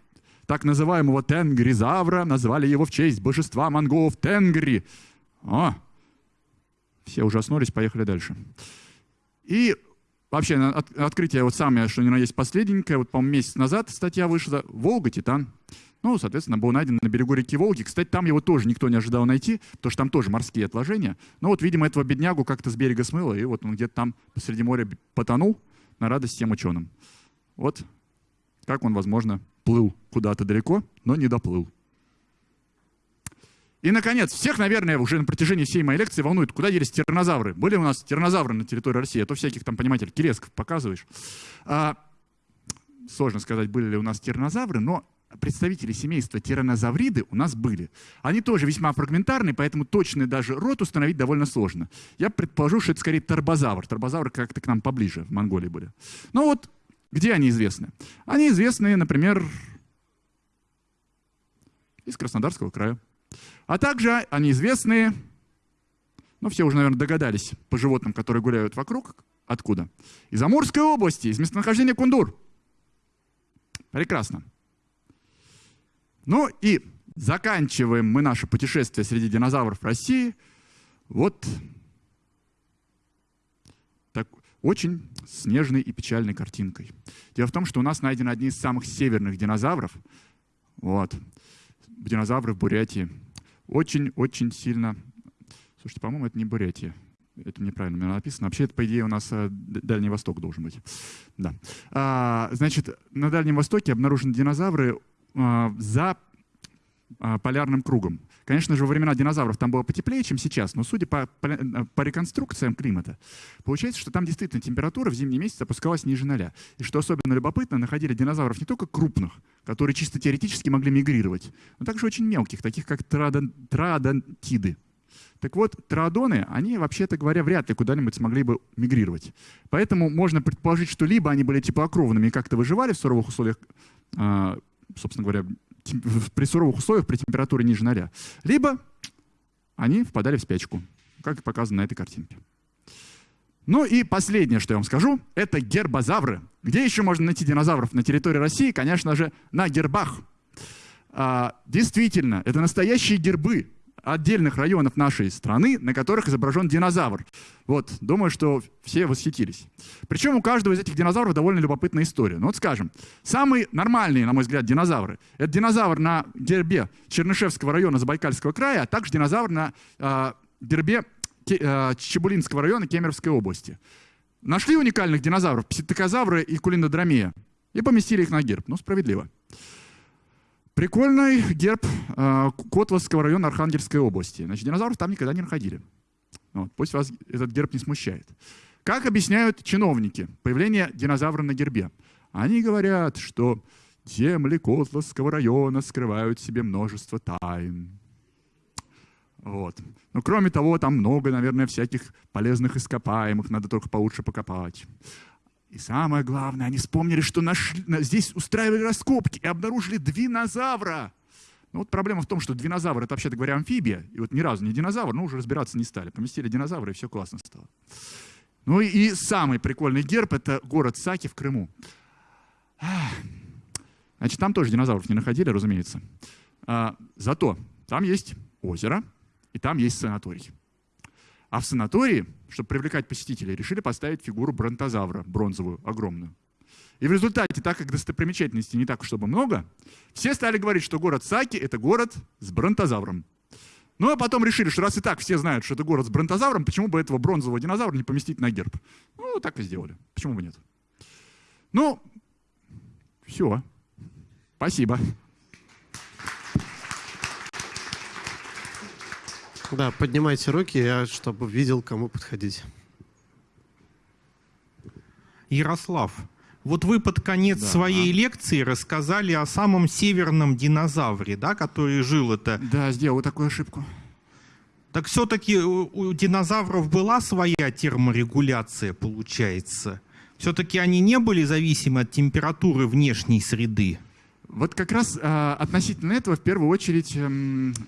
так называемого тенгризавра, назвали его в честь божества монголов Тенгри. О, все ужаснулись, поехали дальше. И вообще от, открытие вот самое, что ни на есть последненькое, вот, по-моему, месяц назад статья вышла. Волга, Титан. Ну, соответственно, был найден на берегу реки Волги. Кстати, там его тоже никто не ожидал найти, потому что там тоже морские отложения. Но вот, видимо, этого беднягу как-то с берега смыло, и вот он где-то там посреди моря потонул на радость всем ученым. Вот как он, возможно, плыл куда-то далеко, но не доплыл. И, наконец, всех, наверное, уже на протяжении всей моей лекции волнует, куда делись тиранозавры. Были у нас тиранозавры на территории России, а то всяких там, понимаете, киресков показываешь. А, сложно сказать, были ли у нас тиранозавры, но представители семейства тиранозавриды у нас были. Они тоже весьма фрагментарны, поэтому точный даже род установить довольно сложно. Я предположу, что это скорее торбозавр. Торбозавры как-то к нам поближе, в Монголии были. Ну вот, где они известны? Они известны, например, из Краснодарского края. А также они известны, ну все уже, наверное, догадались, по животным, которые гуляют вокруг. Откуда? Из Амурской области, из местонахождения Кундур. Прекрасно. Ну и заканчиваем мы наше путешествие среди динозавров России вот так, очень снежной и печальной картинкой. Дело в том, что у нас найдены одни из самых северных динозавров. Вот. Динозавры в Бурятии очень-очень сильно... Слушайте, по-моему, это не Бурятия. Это неправильно написано. Вообще, это, по идее, у нас э, Дальний Восток должен быть. Да. А, значит, на Дальнем Востоке обнаружены динозавры за а, полярным кругом. Конечно же, во времена динозавров там было потеплее, чем сейчас, но судя по, по, э, по реконструкциям климата, получается, что там действительно температура в зимние месяцы опускалась ниже ноля. И что особенно любопытно, находили динозавров не только крупных, которые чисто теоретически могли мигрировать, но также очень мелких, таких как троодон, троодонтиды. Так вот, троодоны, они, вообще-то говоря, вряд ли куда-нибудь смогли бы мигрировать. Поэтому можно предположить, что либо они были теплокровными и как-то выживали в суровых условиях, а, собственно говоря, при суровых условиях, при температуре ниже ноля, либо они впадали в спячку, как показано на этой картинке. Ну и последнее, что я вам скажу, это гербозавры. Где еще можно найти динозавров на территории России? Конечно же, на гербах. А, действительно, это настоящие гербы отдельных районов нашей страны, на которых изображен динозавр. Вот, думаю, что все восхитились. Причем у каждого из этих динозавров довольно любопытная история. Ну вот скажем, самые нормальные, на мой взгляд, динозавры — это динозавр на гербе Чернышевского района Забайкальского края, а также динозавр на э, гербе э, Чебулинского района Кемеровской области. Нашли уникальных динозавров, пситокозавры и кулинодромия, и поместили их на герб. Ну, справедливо. Прикольный герб э, Котовского района Архангельской области. Значит, динозавров там никогда не находили. Вот, пусть вас этот герб не смущает. Как объясняют чиновники появление динозавра на гербе? Они говорят, что земли Котловского района скрывают в себе множество тайн. Вот. Но кроме того, там много, наверное, всяких полезных ископаемых, надо только получше покопать. И самое главное, они вспомнили, что нашли, здесь устраивали раскопки и обнаружили динозавра. Ну вот проблема в том, что динозавр — это, вообще-то говоря, амфибия. И вот ни разу не динозавр, но уже разбираться не стали. Поместили динозавра, и все классно стало. Ну и самый прикольный герб — это город Саки в Крыму. Значит, там тоже динозавров не находили, разумеется. А, зато там есть озеро, и там есть санаторий. А в санатории, чтобы привлекать посетителей, решили поставить фигуру бронтозавра, бронзовую, огромную. И в результате, так как достопримечательностей не так, чтобы много, все стали говорить, что город Саки — это город с бронтозавром. Ну а потом решили, что раз и так все знают, что это город с бронтозавром, почему бы этого бронзового динозавра не поместить на герб? Ну, так и сделали. Почему бы нет? Ну, все. Спасибо. Да, поднимайте руки, я чтобы видел, кому подходить. Ярослав, вот вы под конец да. своей лекции рассказали о самом северном динозавре, да, который жил это. Да, сделал такую ошибку. Так все-таки у динозавров была своя терморегуляция, получается. Все-таки они не были зависимы от температуры внешней среды. Вот как раз э, относительно этого в первую очередь э,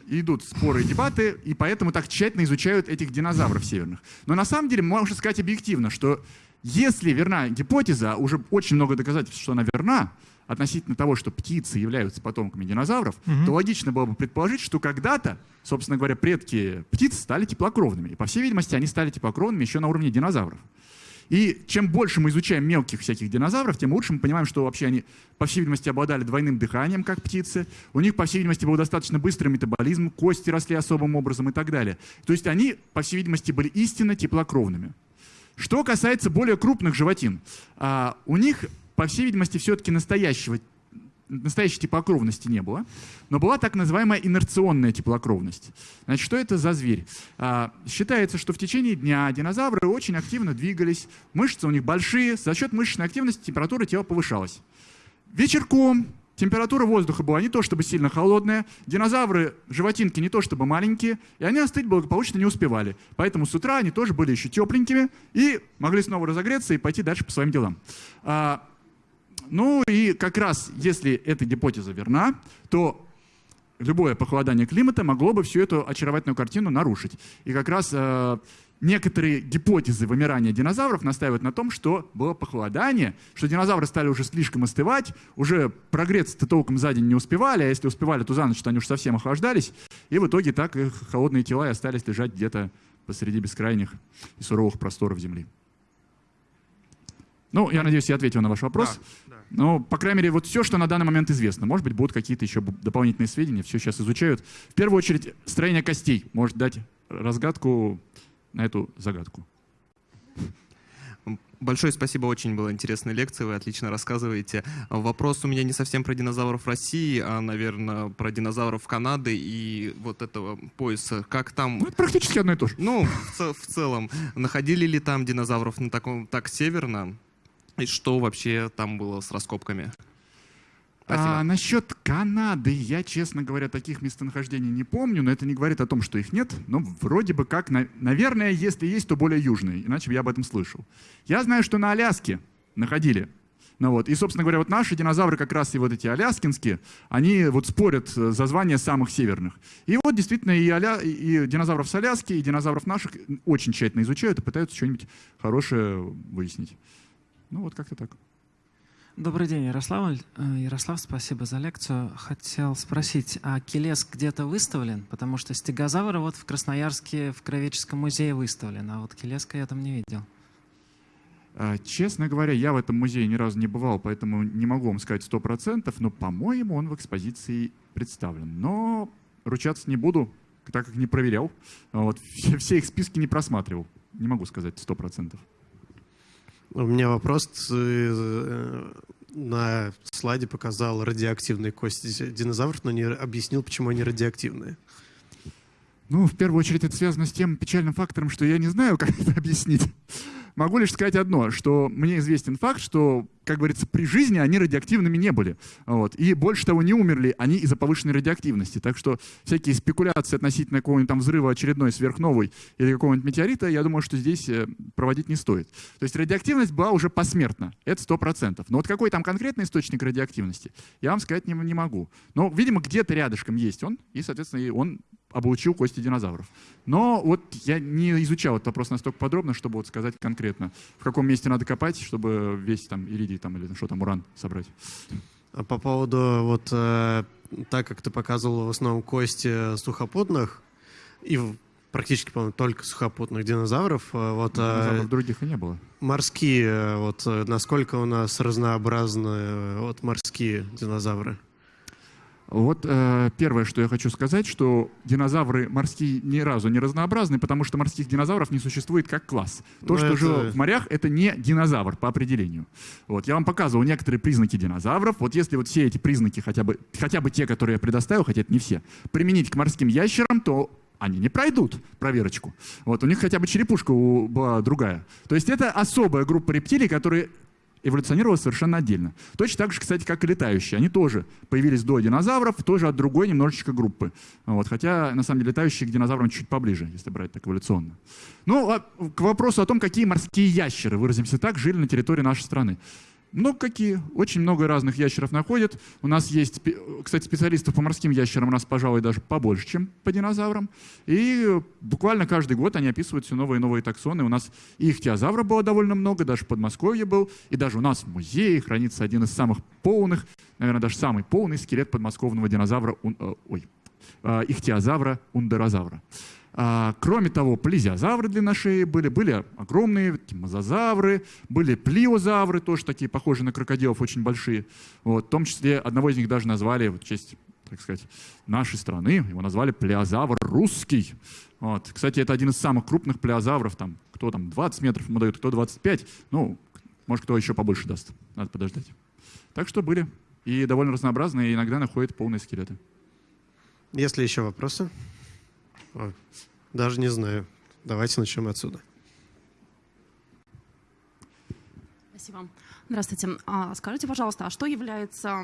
идут споры и дебаты, и поэтому так тщательно изучают этих динозавров северных. Но на самом деле можно сказать объективно, что если верна гипотеза, уже очень много доказательств, что она верна, относительно того, что птицы являются потомками динозавров, угу. то логично было бы предположить, что когда-то, собственно говоря, предки птиц стали теплокровными. И, по всей видимости, они стали теплокровными еще на уровне динозавров. И чем больше мы изучаем мелких всяких динозавров, тем лучше мы понимаем, что вообще они, по всей видимости, обладали двойным дыханием, как птицы. У них, по всей видимости, был достаточно быстрый метаболизм, кости росли особым образом и так далее. То есть они, по всей видимости, были истинно теплокровными. Что касается более крупных животин, а, у них, по всей видимости, все-таки настоящего настоящей теплокровности не было, но была так называемая инерционная теплокровность. Значит, что это за зверь? А, считается, что в течение дня динозавры очень активно двигались, мышцы у них большие, за счет мышечной активности температура тела повышалась. Вечерком температура воздуха была не то чтобы сильно холодная, динозавры, животинки не то чтобы маленькие, и они остыть благополучно не успевали. Поэтому с утра они тоже были еще тепленькими и могли снова разогреться и пойти дальше по своим делам. А, ну и как раз, если эта гипотеза верна, то любое похолодание климата могло бы всю эту очаровательную картину нарушить. И как раз э, некоторые гипотезы вымирания динозавров настаивают на том, что было похолодание, что динозавры стали уже слишком остывать, уже прогреться-то толком за день не успевали, а если успевали, то за ночь они уж совсем охлаждались, и в итоге так их холодные тела и остались лежать где-то посреди бескрайних и суровых просторов Земли. Ну, я надеюсь, я ответил на ваш вопрос. Ну, по крайней мере, вот все, что на данный момент известно. Может быть, будут какие-то еще дополнительные сведения, все сейчас изучают. В первую очередь, строение костей может дать разгадку на эту загадку. Большое спасибо, очень была интересная лекция, вы отлично рассказываете. Вопрос у меня не совсем про динозавров России, а, наверное, про динозавров Канады и вот этого пояса. Как там... Ну, это практически одно и то же. Ну, в, в целом. Находили ли там динозавров на таком, так северно? И что вообще там было с раскопками? А, насчет Канады, я, честно говоря, таких местонахождений не помню, но это не говорит о том, что их нет. Но вроде бы как, наверное, если есть, то более южные, иначе бы я об этом слышал. Я знаю, что на Аляске находили. Ну вот. И, собственно говоря, вот наши динозавры, как раз и вот эти аляскинские, они вот спорят э, за звание самых северных. И вот действительно и, аля... и динозавров с Аляски, и динозавров наших очень тщательно изучают и пытаются что-нибудь хорошее выяснить. Ну вот как-то так. Добрый день, Ярослав. Э, Ярослав, спасибо за лекцию. Хотел спросить, а Келес где-то выставлен? Потому что стегозавры вот в Красноярске в Кровеческом музее выставлен, а вот Келеска я там не видел. А, честно говоря, я в этом музее ни разу не бывал, поэтому не могу вам сказать сто процентов, но, по-моему, он в экспозиции представлен. Но ручаться не буду, так как не проверял. Вот, все, их списки не просматривал. Не могу сказать сто процентов. У меня вопрос. Э, на слайде показал радиоактивные кости динозавров, но не объяснил, почему они радиоактивные. Ну, в первую очередь, это связано с тем печальным фактором, что я не знаю, как это объяснить. Могу лишь сказать одно, что мне известен факт, что, как говорится, при жизни они радиоактивными не были. Вот. И больше того, не умерли они из-за повышенной радиоактивности. Так что всякие спекуляции относительно какого-нибудь там взрыва очередной сверхновой или какого-нибудь метеорита, я думаю, что здесь э, проводить не стоит. То есть радиоактивность была уже посмертна. Это сто процентов. Но вот какой там конкретный источник радиоактивности, я вам сказать не, не могу. Но, видимо, где-то рядышком есть он, и, соответственно, он облучил кости динозавров. Но вот я не изучал этот вопрос настолько подробно, чтобы вот сказать конкретно, в каком месте надо копать, чтобы весь там иридий там, или что там, уран собрать. А по поводу, вот э, так как ты показывал в основном кости сухопутных, и практически, по-моему, только сухопутных динозавров. Э, вот, ну, динозавров э, других и не было. Морские, э, вот насколько у нас разнообразны вот, морские динозавры? Вот э, первое, что я хочу сказать, что динозавры морские ни разу не разнообразны, потому что морских динозавров не существует как класс. То, Но ну, что это... жило в морях, это не динозавр по определению. Вот, я вам показывал некоторые признаки динозавров. Вот если вот все эти признаки, хотя бы, хотя бы те, которые я предоставил, хотя это не все, применить к морским ящерам, то они не пройдут проверочку. Вот, у них хотя бы черепушка была другая. То есть это особая группа рептилий, которые эволюционировала совершенно отдельно. Точно так же, кстати, как и летающие. Они тоже появились до динозавров, тоже от другой немножечко группы. Вот, хотя, на самом деле, летающие к динозаврам чуть поближе, если брать так эволюционно. Ну, а к вопросу о том, какие морские ящеры, выразимся так, жили на территории нашей страны. Много какие. Очень много разных ящеров находят. У нас есть, кстати, специалистов по морским ящерам у нас, пожалуй, даже побольше, чем по динозаврам. И буквально каждый год они описывают все новые и новые таксоны. У нас и ихтиозавра было довольно много, даже в Подмосковье был. И даже у нас в музее хранится один из самых полных, наверное, даже самый полный скелет подмосковного динозавра, э, ой, э, ихтиозавра, ундерозавра. А, кроме того, плезиозавры длинношеи были, были огромные мозазавры, были плиозавры, тоже такие похожие на крокодилов, очень большие. Вот, в том числе одного из них даже назвали в честь так сказать, нашей страны. Его назвали плеозавр русский. Вот. Кстати, это один из самых крупных плеозавров. Там, кто там 20 метров ему дает, кто 25. Ну, может, кто еще побольше даст. Надо подождать. Так что были. И довольно разнообразные, и иногда находят полные скелеты. Есть ли еще вопросы? Даже не знаю. Давайте начнем отсюда. Спасибо. Здравствуйте. А, скажите, пожалуйста, а что является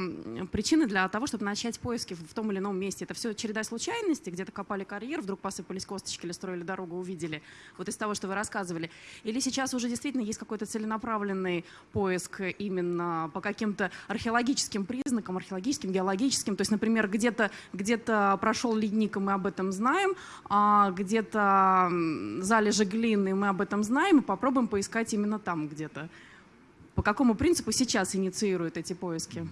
причиной для того, чтобы начать поиски в том или ином месте? Это все череда случайностей, где-то копали карьер, вдруг посыпались косточки или строили дорогу, увидели, вот из того, что вы рассказывали? Или сейчас уже действительно есть какой-то целенаправленный поиск именно по каким-то археологическим признакам, археологическим, геологическим? То есть, например, где-то где прошел ледник, и мы об этом знаем, а где-то залежи глины, мы об этом знаем, и попробуем поискать именно там где-то. По какому принципу сейчас инициируют эти поиски?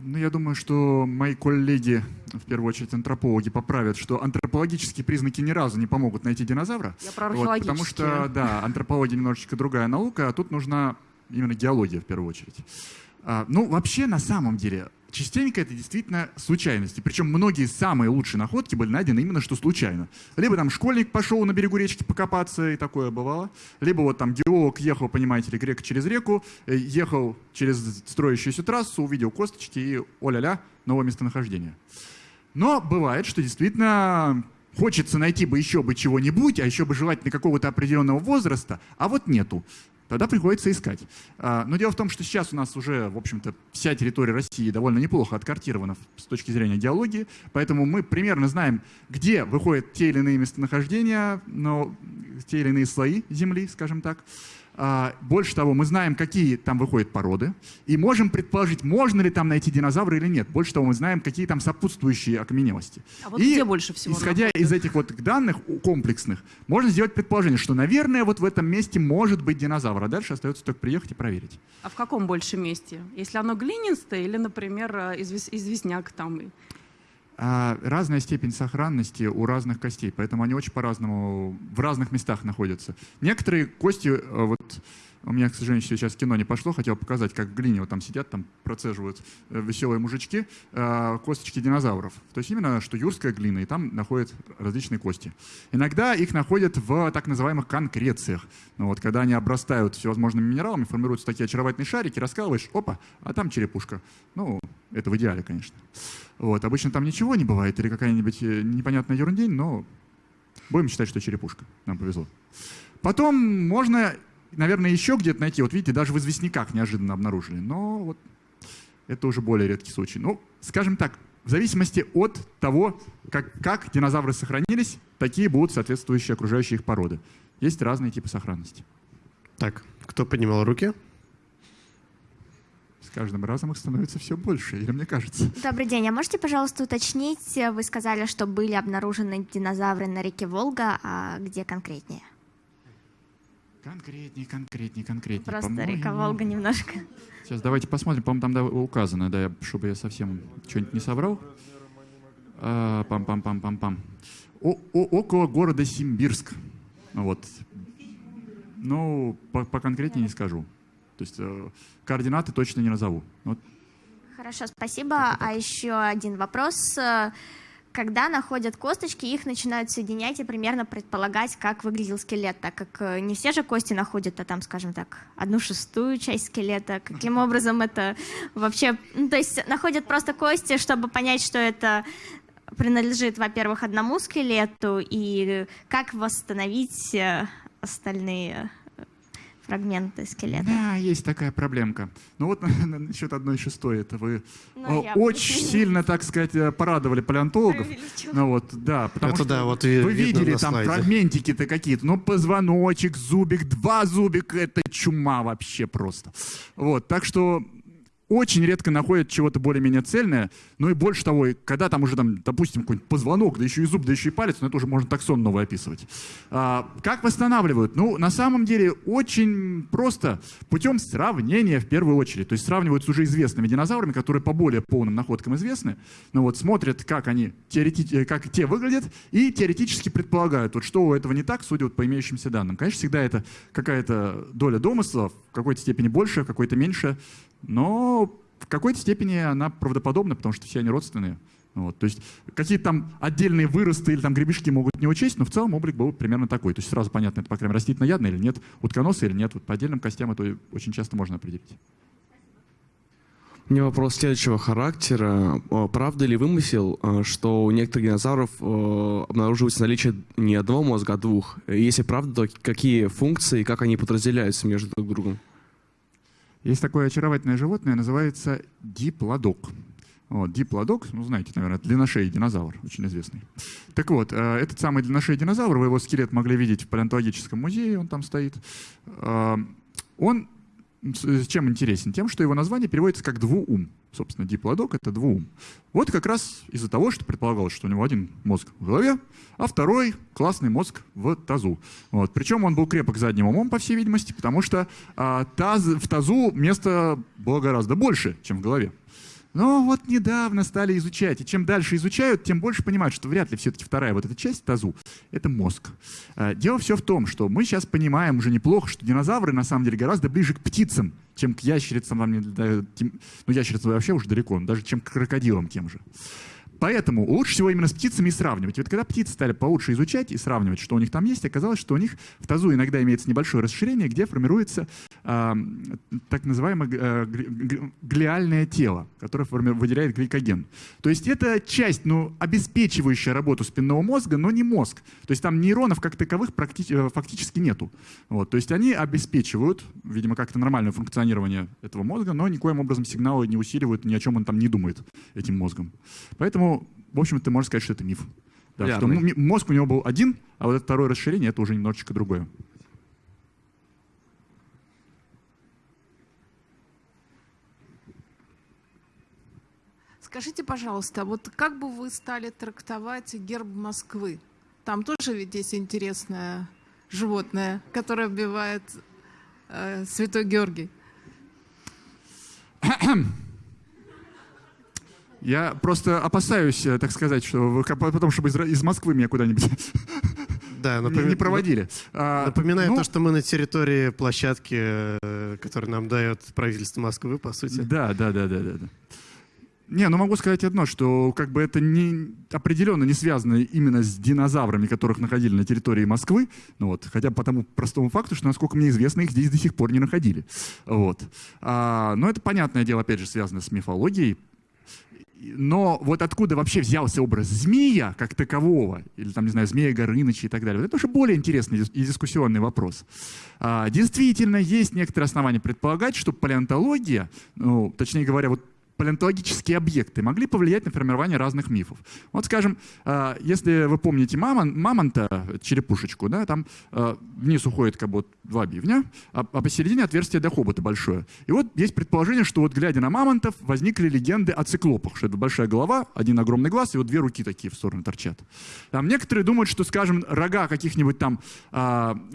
Ну, я думаю, что мои коллеги, в первую очередь антропологи, поправят, что антропологические признаки ни разу не помогут найти динозавра. Я про вот, Потому что, да, антропология немножечко другая наука, а тут нужна именно геология в первую очередь. А, ну, вообще, на самом деле, частенько это действительно случайности. Причем многие самые лучшие находки были найдены именно что случайно. Либо там школьник пошел на берегу речки покопаться, и такое бывало. Либо вот там геолог ехал, понимаете ли, грек через реку, э, ехал через строящуюся трассу, увидел косточки и о-ля-ля, новое местонахождение. Но бывает, что действительно хочется найти бы еще бы чего-нибудь, а еще бы желательно какого-то определенного возраста, а вот нету тогда приходится искать. А, но дело в том, что сейчас у нас уже, в общем-то, вся территория России довольно неплохо откартирована с точки зрения геологии, поэтому мы примерно знаем, где выходят те или иные местонахождения, но те или иные слои Земли, скажем так. А, больше того, мы знаем, какие там выходят породы, и можем предположить, можно ли там найти динозавры или нет. Больше того, мы знаем, какие там сопутствующие окаменелости. А вот и, где больше всего Исходя находят? из этих вот данных комплексных, можно сделать предположение, что, наверное, вот в этом месте может быть динозавр, а дальше остается только приехать и проверить. А в каком больше месте? Если оно глинистое или, например, э, известняк там? А, разная степень сохранности у разных костей, поэтому они очень по-разному в разных местах находятся. Некоторые кости, э, вот у меня, к сожалению, сейчас кино не пошло, хотел показать, как в глине вот там сидят, там процеживают э, веселые мужички, э, косточки динозавров. То есть именно, что юрская глина, и там находят различные кости. Иногда их находят в так называемых конкрециях. Ну, вот, когда они обрастают всевозможными минералами, формируются такие очаровательные шарики, раскалываешь, опа, а там черепушка. Ну, это в идеале, конечно. Вот. Обычно там ничего не бывает или какая-нибудь э, непонятная ерундень, но будем считать, что черепушка. Нам повезло. Потом можно, наверное, еще где-то найти. Вот видите, даже в известняках неожиданно обнаружили. Но вот это уже более редкий случай. Ну, скажем так, в зависимости от того, как, как динозавры сохранились, такие будут соответствующие окружающие их породы. Есть разные типы сохранности. Так, кто поднимал руки? С каждым разом их становится все больше, или мне кажется? Добрый день. А можете, пожалуйста, уточнить, вы сказали, что были обнаружены динозавры на реке Волга, а где конкретнее? Конкретнее, конкретнее, конкретнее. Просто река Волга немножко. Сейчас давайте посмотрим, по-моему, там да, указано, да, чтобы я совсем что-нибудь не соврал. А, пам-пам-пам-пам-пам. Около города Симбирск. Вот. Ну, поконкретнее не скажу. То есть э, координаты точно не назову. Вот. Хорошо, спасибо. А еще один вопрос. Когда находят косточки, их начинают соединять и примерно предполагать, как выглядел скелет, так как э, не все же кости находят, а там, скажем так, одну шестую часть скелета. Каким образом это вообще... Ну, то есть находят просто кости, чтобы понять, что это принадлежит, во-первых, одному скелету, и как восстановить э, остальные фрагменты скелета. Да, есть такая проблемка. Ну вот насчет одной шестой, это вы ну, очень сильно, так сказать, э, порадовали палеонтологов. Ну вот, да, потому это что да, вот вы видели там фрагментики-то какие-то, ну позвоночек, зубик, два зубика, это чума вообще просто. Вот, так что очень редко находят чего-то более-менее цельное. Ну и больше того, когда там уже, там, допустим, какой-нибудь позвонок, да еще и зуб, да еще и палец, ну это уже можно таксон новый описывать. А, как восстанавливают? Ну, на самом деле, очень просто, путем сравнения в первую очередь. То есть сравнивают с уже известными динозаврами, которые по более полным находкам известны. Ну вот смотрят, как они, теоретически, как те выглядят, и теоретически предполагают, вот что у этого не так, судя вот по имеющимся данным. Конечно, всегда это какая-то доля домысла, в какой-то степени больше, в какой-то меньше, но в какой-то степени она правдоподобна, потому что все они родственные. Вот, то есть какие-то там отдельные выросты или там гребешки могут не учесть, но в целом облик был примерно такой. То есть сразу понятно, это, по крайней мере, растительноядный или нет, утконосы или нет. Вот по отдельным костям это очень часто можно определить. У меня вопрос следующего характера. Правда ли вымысел, что у некоторых динозавров обнаруживается наличие не одного мозга, а двух? Если правда, то какие функции как они подразделяются между друг другом? Есть такое очаровательное животное, называется диплодок. Вот, диплодок, ну знаете, наверное, это длинношеый динозавр, очень известный. Так вот, э, этот самый длинношеый динозавр, вы его скелет могли видеть в палеонтологическом музее, он там стоит. Э, он чем интересен? Тем, что его название переводится как «двуум». Собственно, диплодок — это двуум. Вот как раз из-за того, что предполагалось, что у него один мозг в голове, а второй — классный мозг в тазу. Вот. Причем он был крепок задним умом, по всей видимости, потому что а, таз, в тазу места было гораздо больше, чем в голове. Но вот недавно стали изучать, и чем дальше изучают, тем больше понимают, что вряд ли все-таки вторая вот эта часть тазу — это мозг. А, дело все в том, что мы сейчас понимаем уже неплохо, что динозавры на самом деле гораздо ближе к птицам, чем к ящерицам, ну ящерицам вообще уже далеко, даже чем к крокодилам тем же. Поэтому лучше всего именно с птицами и сравнивать. вот когда птицы стали получше изучать и сравнивать, что у них там есть, оказалось, что у них в тазу иногда имеется небольшое расширение, где формируется э, так называемое э, глиальное тело, которое выделяет гликоген. То есть это часть, ну, обеспечивающая работу спинного мозга, но не мозг. То есть там нейронов как таковых э, фактически нету. Вот. То есть они обеспечивают, видимо, как-то нормальное функционирование этого мозга, но никоим образом сигналы не усиливают, ни о чем он там не думает этим мозгом. Поэтому в общем, ты можешь сказать, что это миф. Да, что мозг у него был один, а вот это второе расширение — это уже немножечко другое. Скажите, пожалуйста, вот как бы вы стали трактовать герб Москвы? Там тоже ведь есть интересное животное, которое убивает э, Святой Георгий. Я просто опасаюсь, э, так сказать, что потом, чтобы из, из Москвы меня куда-нибудь да, напом... не проводили. А, Напоминаю ну... то, что мы на территории площадки, э, которую нам дает правительство Москвы, по сути. Да, да, да, да, да. да. Не, ну могу сказать одно, что как бы это не, определенно не связано именно с динозаврами, которых находили на территории Москвы, ну вот, хотя по тому простому факту, что, насколько мне известно, их здесь до сих пор не находили. Вот. А, но это, понятное дело, опять же, связано с мифологией, но вот откуда вообще взялся образ змея как такового, или там, не знаю, змея Горыныча и так далее, это уже более интересный и дискуссионный вопрос. А, действительно, есть некоторые основания предполагать, что палеонтология, ну, точнее говоря, вот палеонтологические объекты могли повлиять на формирование разных мифов. Вот, скажем, а, если вы помните мамон, мамонта, черепушечку, да, там а, вниз уходит как бы два бивня, а, а посередине отверстие для хобота большое. И вот есть предположение, что вот глядя на мамонтов, возникли легенды о циклопах, что это большая голова, один огромный глаз, и вот две руки такие в сторону торчат. Там некоторые думают, что, скажем, рога каких-нибудь там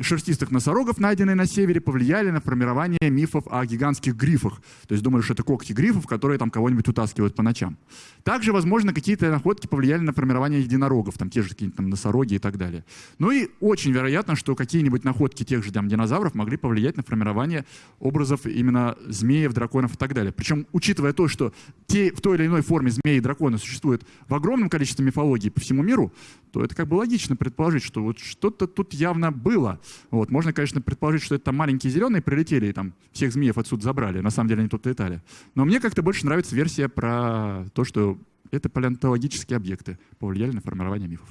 шерстистых носорогов, найденные на севере, повлияли на формирование мифов о гигантских грифах. То есть думали, что это когти грифов, которые там кого-нибудь утаскивают по ночам. Также, возможно, какие-то находки повлияли на формирование единорогов, там те же какие-нибудь там носороги и так далее. Ну и очень вероятно, что какие-нибудь находки тех же там динозавров могли повлиять на формирование образов именно змеев, драконов и так далее. Причем, учитывая то, что те, в той или иной форме змеи и драконы существуют в огромном количестве мифологий по всему миру, то это как бы логично предположить, что вот что-то тут явно было. Вот. Можно, конечно, предположить, что это маленькие зеленые прилетели и там всех змеев отсюда забрали. На самом деле они тут летали. Но мне как-то больше нравится версия про то, что это палеонтологические объекты повлияли на формирование мифов.